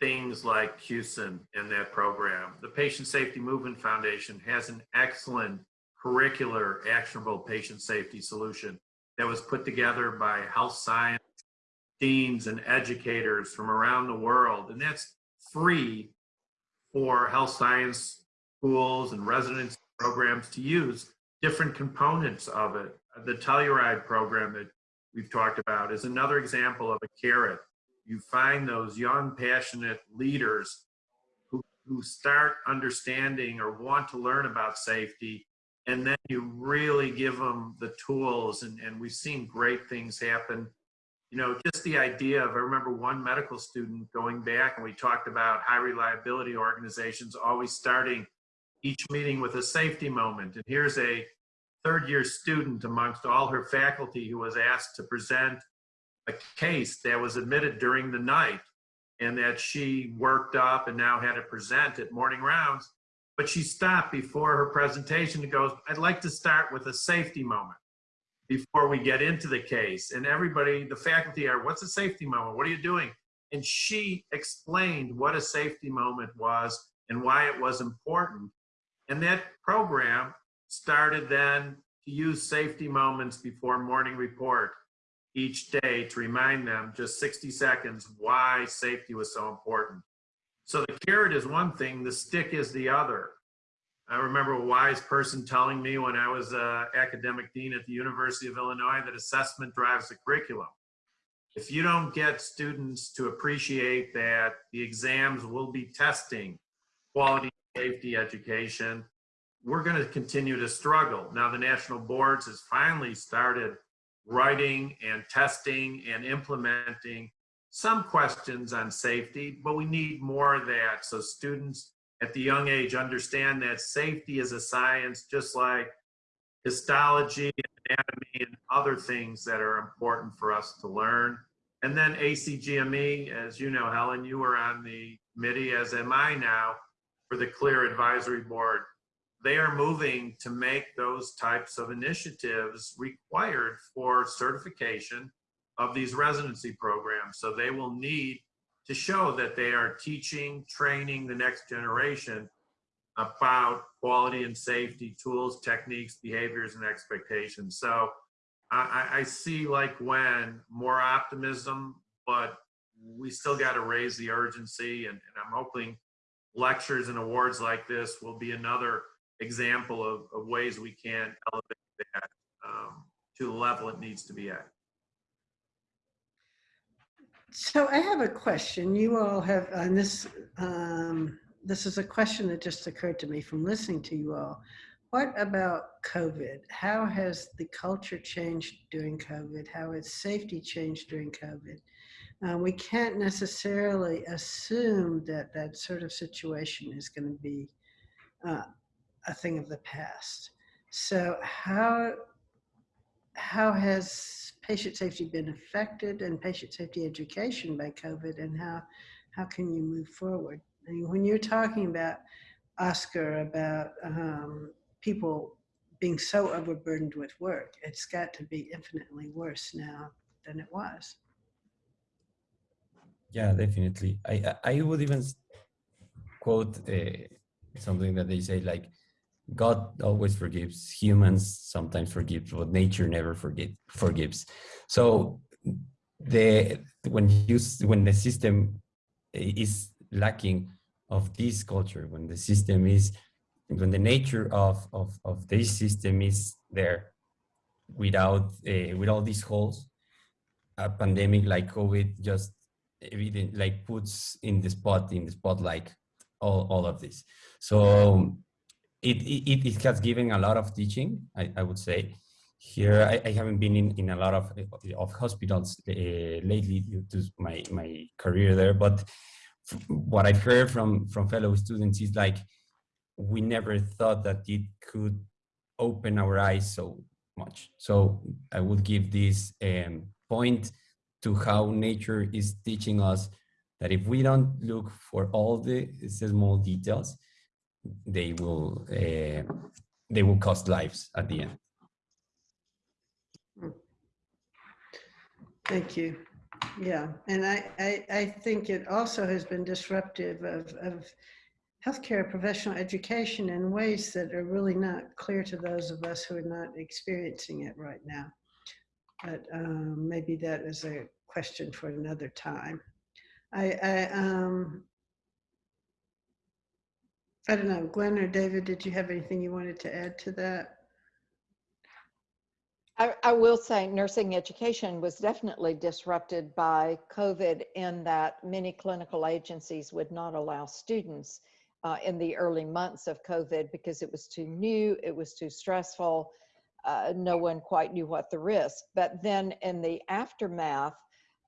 S1: things like QSEN in that program. The Patient Safety Movement Foundation has an excellent curricular actionable patient safety solution that was put together by health science deans and educators from around the world. And that's free for health science schools and residency programs to use different components of it. The Telluride program that we've talked about is another example of a carrot you find those young, passionate leaders who, who start understanding or want to learn about safety, and then you really give them the tools. And, and we've seen great things happen. You know, just the idea of, I remember one medical student going back and we talked about high reliability organizations always starting each meeting with a safety moment. And here's a third year student amongst all her faculty who was asked to present a case that was admitted during the night and that she worked up and now had to present at morning rounds. But she stopped before her presentation and goes, I'd like to start with a safety moment before we get into the case. And everybody, the faculty are, what's a safety moment? What are you doing? And she explained what a safety moment was and why it was important. And that program started then to use safety moments before morning report each day to remind them just 60 seconds why safety was so important. So the carrot is one thing, the stick is the other. I remember a wise person telling me when I was a academic dean at the University of Illinois that assessment drives the curriculum. If you don't get students to appreciate that the exams will be testing quality safety education, we're going to continue to struggle. Now the national boards has finally started writing and testing and implementing some questions on safety, but we need more of that so students at the young age understand that safety is a science just like histology and anatomy and other things that are important for us to learn. And then ACGME, as you know, Helen, you were on the committee, as am I now, for the CLER Advisory Board. They are moving to make those types of initiatives required for certification of these residency programs. So they will need to show that they are teaching, training the next generation about quality and safety tools, techniques, behaviors, and expectations. So I, I, see like when more optimism, but we still got to raise the urgency. And, and I'm hoping lectures and awards like this will be another example of, of ways we can elevate that um, to the level it needs to be at.
S2: So I have a question. You all have, and this, um, this is a question that just occurred to me from listening to you all. What about COVID? How has the culture changed during COVID? How has safety changed during COVID? Uh, we can't necessarily assume that that sort of situation is going to be uh, a thing of the past. So how how has patient safety been affected and patient safety education by COVID and how, how can you move forward? I mean, when you're talking about, Oscar, about um, people being so overburdened with work, it's got to be infinitely worse now than it was.
S3: Yeah, definitely. I I would even quote uh, something that they say like, God always forgives. Humans sometimes forgive, but nature never forget forgives. So the when you when the system is lacking of this culture, when the system is when the nature of of of this system is there without uh, with all these holes, a pandemic like COVID just evident like puts in the spot in the spotlight all, all of this so it, it it has given a lot of teaching i, I would say. Here I, I haven't been in, in a lot of of hospitals uh, lately due to my my career there but what i've heard from from fellow students is like we never thought that it could open our eyes so much. So i would give this um, point to how nature is teaching us that if we don't look for all the small details, they will uh, they will cost lives at the end.
S2: Thank you. Yeah, and I, I, I think it also has been disruptive of, of healthcare professional education in ways that are really not clear to those of us who are not experiencing it right now. But um, maybe that is a question for another time. I, I, um, I don't know, Gwen or David, did you have anything you wanted to add to that?
S6: I, I will say nursing education was definitely disrupted by COVID in that many clinical agencies would not allow students uh, in the early months of COVID because it was too new, it was too stressful. Uh, no one quite knew what the risk. But then in the aftermath,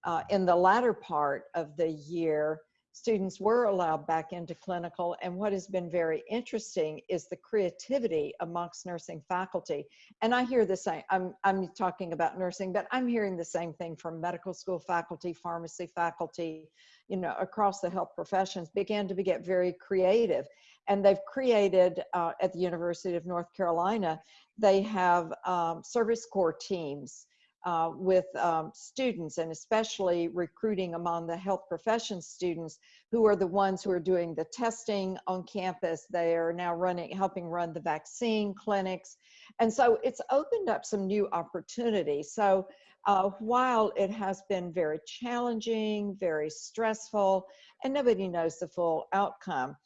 S6: uh, in the latter part of the year, students were allowed back into clinical. And what has been very interesting is the creativity amongst nursing faculty. And I hear the same, I'm, I'm talking about nursing, but I'm hearing the same thing from medical school faculty, pharmacy faculty, you know, across the health professions began to be, get very creative. And they've created uh, at the University of North Carolina, they have um, service corps teams uh, with um, students and especially recruiting among the health profession students who are the ones who are doing the testing on campus. They are now running, helping run the vaccine clinics. And so it's opened up some new opportunities. So uh, while it has been very challenging, very stressful, and nobody knows the full outcome,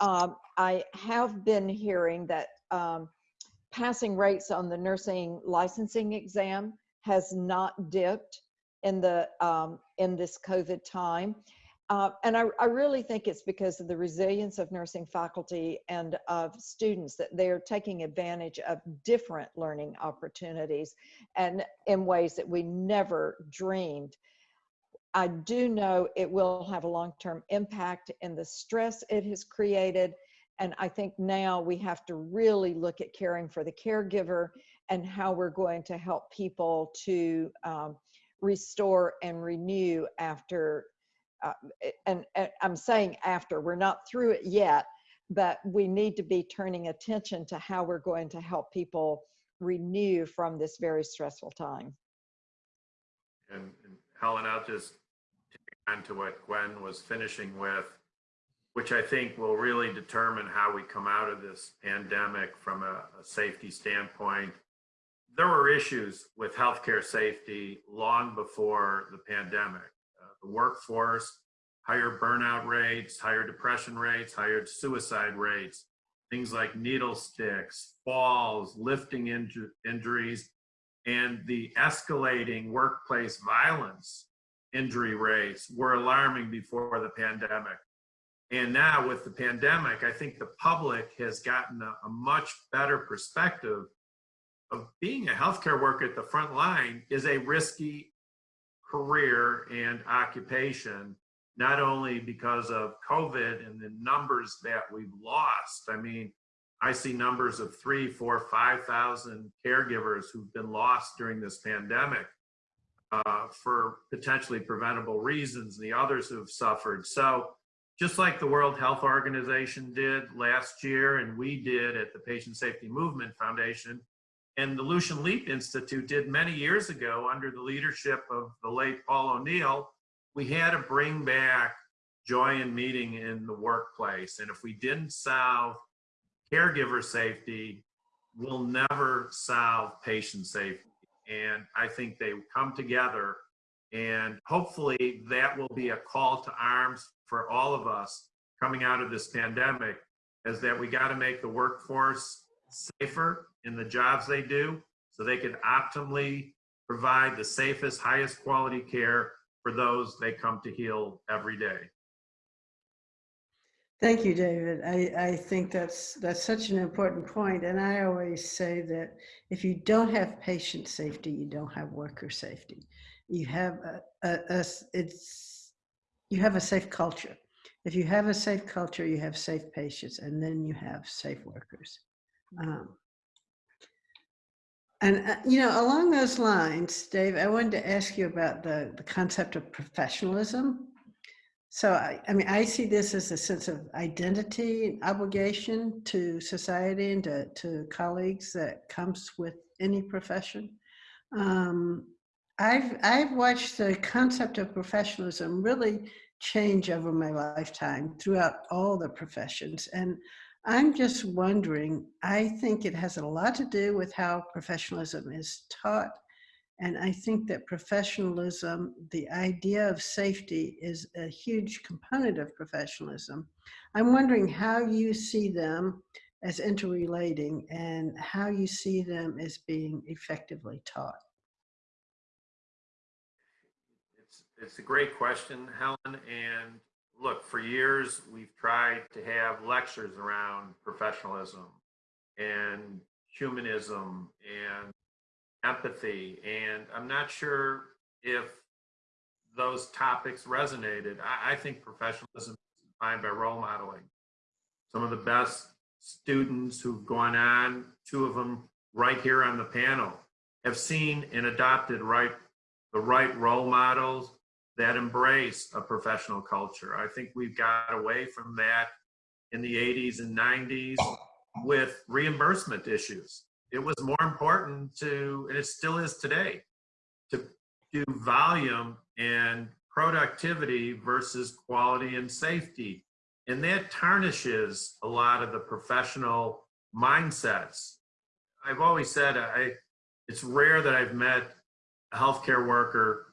S6: um, I have been hearing that um, passing rates on the nursing licensing exam has not dipped in the um, in this COVID time. Uh, and I, I really think it's because of the resilience of nursing faculty and of students that they're taking advantage of different learning opportunities and in ways that we never dreamed. I do know it will have a long-term impact in the stress it has created. And I think now we have to really look at caring for the caregiver and how we're going to help people to um, restore and renew after uh, and, and I'm saying after, we're not through it yet, but we need to be turning attention to how we're going to help people renew from this very stressful time.
S1: And and Helen, I'll just take on to what Gwen was finishing with, which I think will really determine how we come out of this pandemic from a, a safety standpoint. There were issues with healthcare safety long before the pandemic. Uh, the workforce, higher burnout rates, higher depression rates, higher suicide rates, things like needle sticks, falls, lifting inju- injuries, and the escalating workplace violence injury rates were alarming before the pandemic. And now with the pandemic, I think the public has gotten a, a much better perspective of being a healthcare worker at the front line is a risky career and occupation, not only because of COVID and the numbers that we've lost. I mean, I see numbers of three, four, five thousand caregivers who've been lost during this pandemic uh, for potentially preventable reasons, and the others who've suffered. So, just like the World Health Organization did last year, and we did at the Patient Safety Movement Foundation, and the Lucian Leape Institute did many years ago under the leadership of the late Paul O'Neill, we had to bring back joy and meeting in the workplace. And if we didn't solve caregiver safety we'll never solve patient safety. And I think they come together and hopefully that will be a call to arms for all of us coming out of this pandemic is that we got to make the workforce safer in the jobs they do so they can optimally provide the safest, highest quality care for those they come to heal every day.
S2: Thank you, David. I, I think that's that's such an important point. and I always say that if you don't have patient safety, you don't have worker safety. You have a, a, a it's you have a safe culture. If you have a safe culture, you have safe patients, and then you have safe workers. Um, and uh, you know, along those lines, Dave, I wanted to ask you about the the concept of professionalism so I, I mean, I see this as a sense of identity and obligation to society and to, to colleagues that comes with any profession. Um, I've, I've watched the concept of professionalism really change over my lifetime throughout all the professions. And I'm just wondering, I think it has a lot to do with how professionalism is taught and I think that professionalism, the idea of safety is a huge component of professionalism. I'm wondering how you see them as interrelating and how you see them as being effectively taught.
S1: It's, it's a great question, Helen. And look, for years, we've tried to have lectures around professionalism and humanism and empathy. And I'm not sure if those topics resonated. I, I think professionalism is defined by role modeling. Some of the best students who've gone on, two of them right here on the panel, have seen and adopted right the right role models that embrace a professional culture. I think we've got away from that in the 80s and 90s with reimbursement issues it was more important to, and it still is today, to do volume and productivity versus quality and safety. And that tarnishes a lot of the professional mindsets. I've always said I, it's rare that I've met a healthcare worker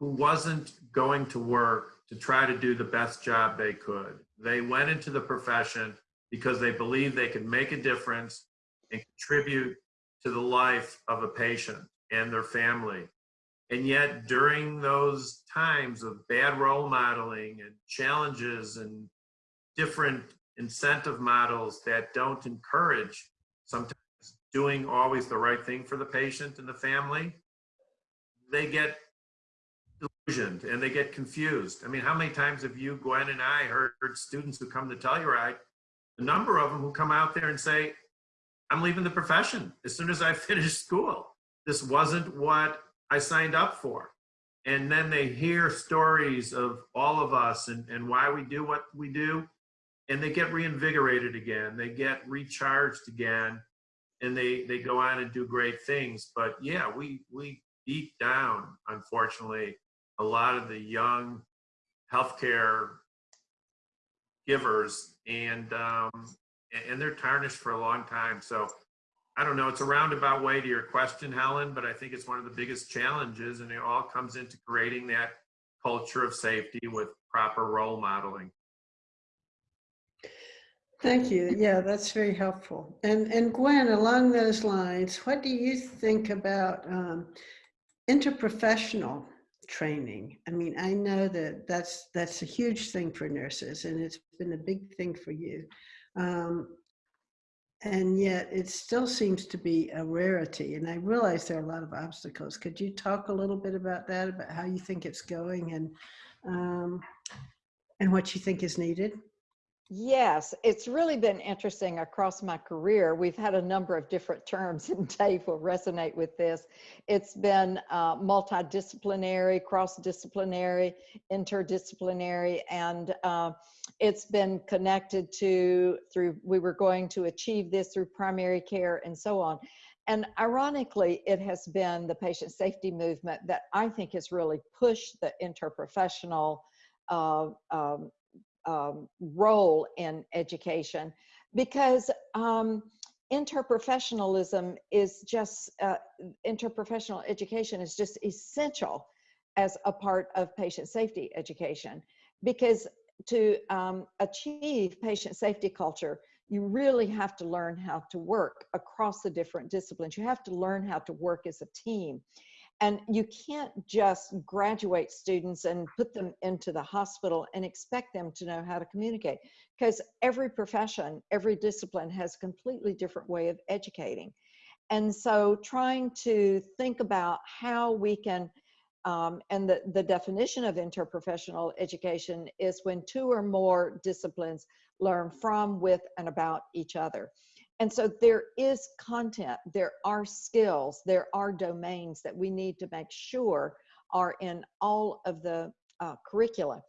S1: who wasn't going to work to try to do the best job they could. They went into the profession because they believed they could make a difference and contribute to the life of a patient and their family. And yet, during those times of bad role modeling and challenges and different incentive models that don't encourage sometimes doing always the right thing for the patient and the family, they get delusioned and they get confused. I mean, how many times have you, Gwen, and I heard students who come to Telluride, a number of them who come out there and say, I'm leaving the profession as soon as I finish school. This wasn't what I signed up for. and then they hear stories of all of us and, and why we do what we do and they get reinvigorated again they get recharged again and they they go on and do great things but yeah we we deep down unfortunately a lot of the young healthcare givers and um and they're tarnished for a long time so I don't know, it's a roundabout way to your question, Helen, but I think it's one of the biggest challenges and it all comes into creating that culture of safety with proper role modeling.
S2: Thank you. Yeah, that's very helpful. And and Gwen, along those lines, what do you think about um, interprofessional training? I mean, I know that that's that's a huge thing for nurses, and it's been a big thing for you. Um, and yet it still seems to be a rarity. And I realize there are a lot of obstacles. Could you talk a little bit about that, about how you think it's going and, um, and what you think is needed?
S6: Yes, it's really been interesting across my career. We've had a number of different terms, and Dave will resonate with this. It's been uh, multidisciplinary, cross-disciplinary, interdisciplinary, and uh, it's been connected to through, we were going to achieve this through primary care and so on. And ironically, it has been the patient safety movement that I think has really pushed the interprofessional uh, um, um, role in education because um, interprofessionalism is just, uh, interprofessional education is just essential as a part of patient safety education because to um, achieve patient safety culture, you really have to learn how to work across the different disciplines. You have to learn how to work as a team. And you can't just graduate students and put them into the hospital and expect them to know how to communicate because every profession, every discipline has a completely different way of educating. And so trying to think about how we can um, and the, the definition of interprofessional education is when two or more disciplines learn from, with, and about each other. And so there is content, there are skills, there are domains that we need to make sure are in all of the uh, curricula.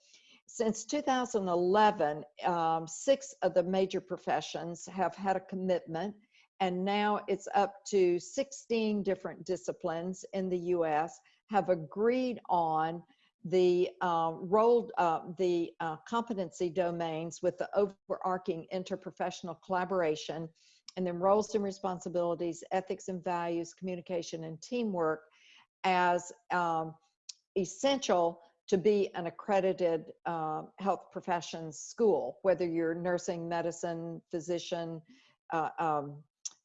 S6: Since 2011, um, six of the major professions have had a commitment and now it's up to 16 different disciplines in the US have agreed on the uh, role, uh, the uh, competency domains with the overarching interprofessional collaboration, and then roles and responsibilities, ethics and values, communication and teamwork as um, essential to be an accredited uh, health professions school, whether you're nursing, medicine, physician, uh, um,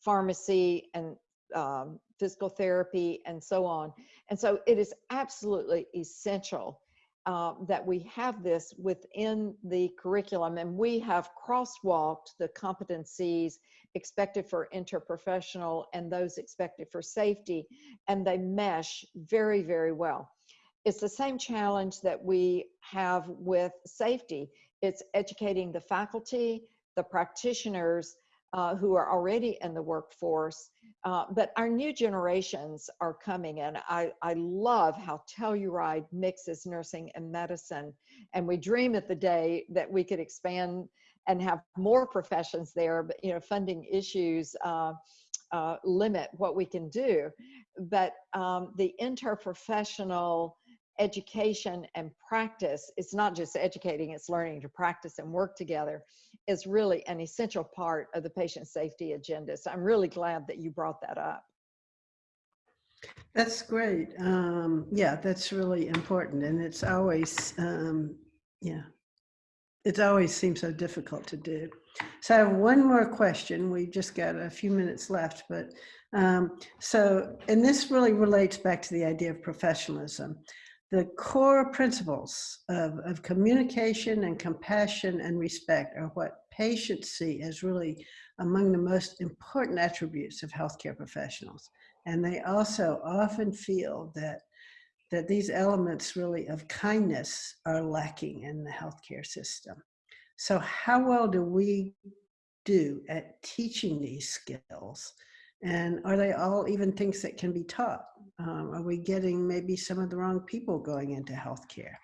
S6: pharmacy, and um, physical therapy, and so on. And so it is absolutely essential uh, that we have this within the curriculum and we have crosswalked the competencies expected for interprofessional and those expected for safety and they mesh very, very well. It's the same challenge that we have with safety. It's educating the faculty, the practitioners uh, who are already in the workforce, uh, but our new generations are coming and I, I love how Telluride mixes nursing and medicine. And we dream of the day that we could expand and have more professions there, but you know, funding issues uh, uh, limit what we can do. But um, the interprofessional education and practice, it's not just educating, it's learning to practice and work together, is really an essential part of the patient safety agenda. So I'm really glad that you brought that up.
S2: That's great. Um, yeah, that's really important. And it's always, um, yeah, it always seems so difficult to do. So I have one more question. We've just got a few minutes left, but um, so, and this really relates back to the idea of professionalism the core principles of, of communication and compassion and respect are what patients see as really among the most important attributes of healthcare professionals. And they also often feel that, that these elements really of kindness are lacking in the healthcare system. So how well do we do at teaching these skills And are they all even things that can be taught? Um, are we getting maybe some of the wrong people going into healthcare?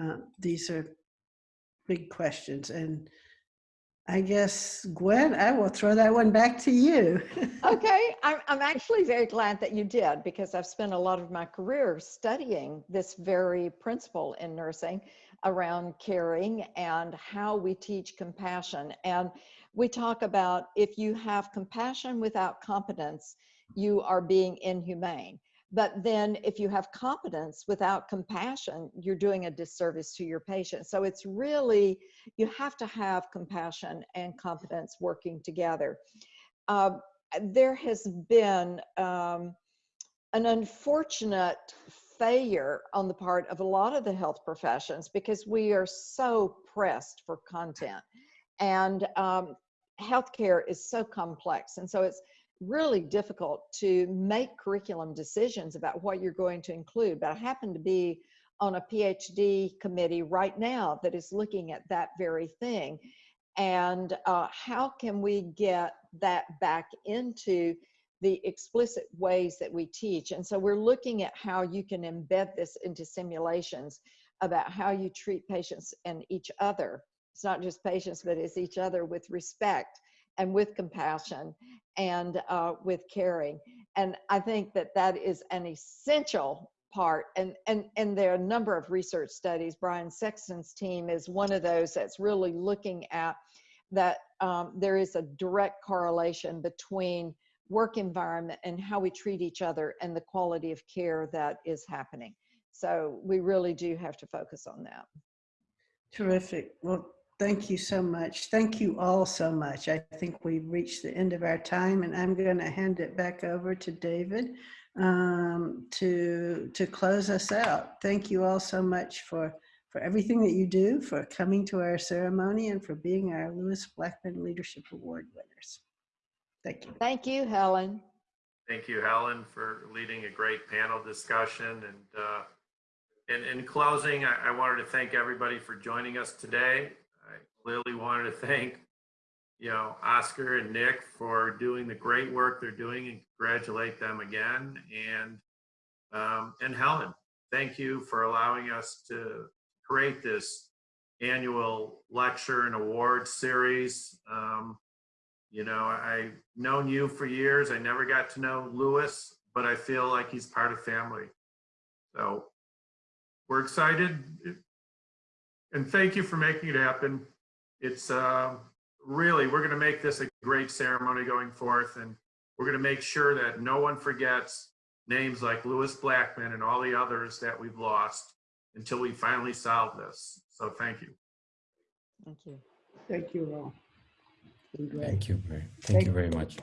S2: Uh, these are big questions. And I guess, Gwen, I will throw that one back to you.
S6: Okay, I'm, I'm actually very glad that you did because I've spent a lot of my career studying this very principle in nursing around caring and how we teach compassion. And we talk about if you have compassion without competence, you are being inhumane. But then if you have competence without compassion, you're doing a disservice to your patient. So it's really, you have to have compassion and competence working together. Uh, there has been um, an unfortunate failure on the part of a lot of the health professions because we are so pressed for content and um, healthcare is so complex and so it's really difficult to make curriculum decisions about what you're going to include but i happen to be on a phd committee right now that is looking at that very thing. And uh, how can we get that back into the explicit ways that we teach? And so we're looking at how you can embed this into simulations about how you treat patients and each other. It's not just patients but it's each other with respect and with compassion and uh, with caring. And i think that that is an essential part and and and there are a number of research studies. Bryan Sexton's team is one of those that's really looking at that um, there is a direct correlation between work environment and how we treat each other and the quality of care that is happening. So we really do have to focus on that.
S2: Terrific. Well, thank you so much. Thank you all so much. I think we've reached the end of our time and I'm going to hand it back over to David um, to, to close us out. Thank you all so much for, for everything that you do, for coming to our ceremony and for being our Lewis Blackman Leadership Award winners. Thank you.
S6: thank you helen
S1: Thank you, Helen, for leading a great panel discussion. And uh, in, in closing, I, I wanted to thank everybody for joining us today. Clearly wanted to thank, you know, Oscar and Nick for doing the great work they're doing and congratulate them again. And um, and Helen, thank you for allowing us to create this annual lecture and award series. Um, you know, I've known you for years. I never got to know Lewis, but I feel like he's part of family. So we're excited. And thank you for making it happen. It's uh, really, we're going to make this a great ceremony going forth. And we're going to make sure that no one forgets names like Lewis Blackman and all the others that we've lost until we finally solve this. So thank you.
S6: thank you
S2: Thank you all.
S3: Thank you very, thank you very much.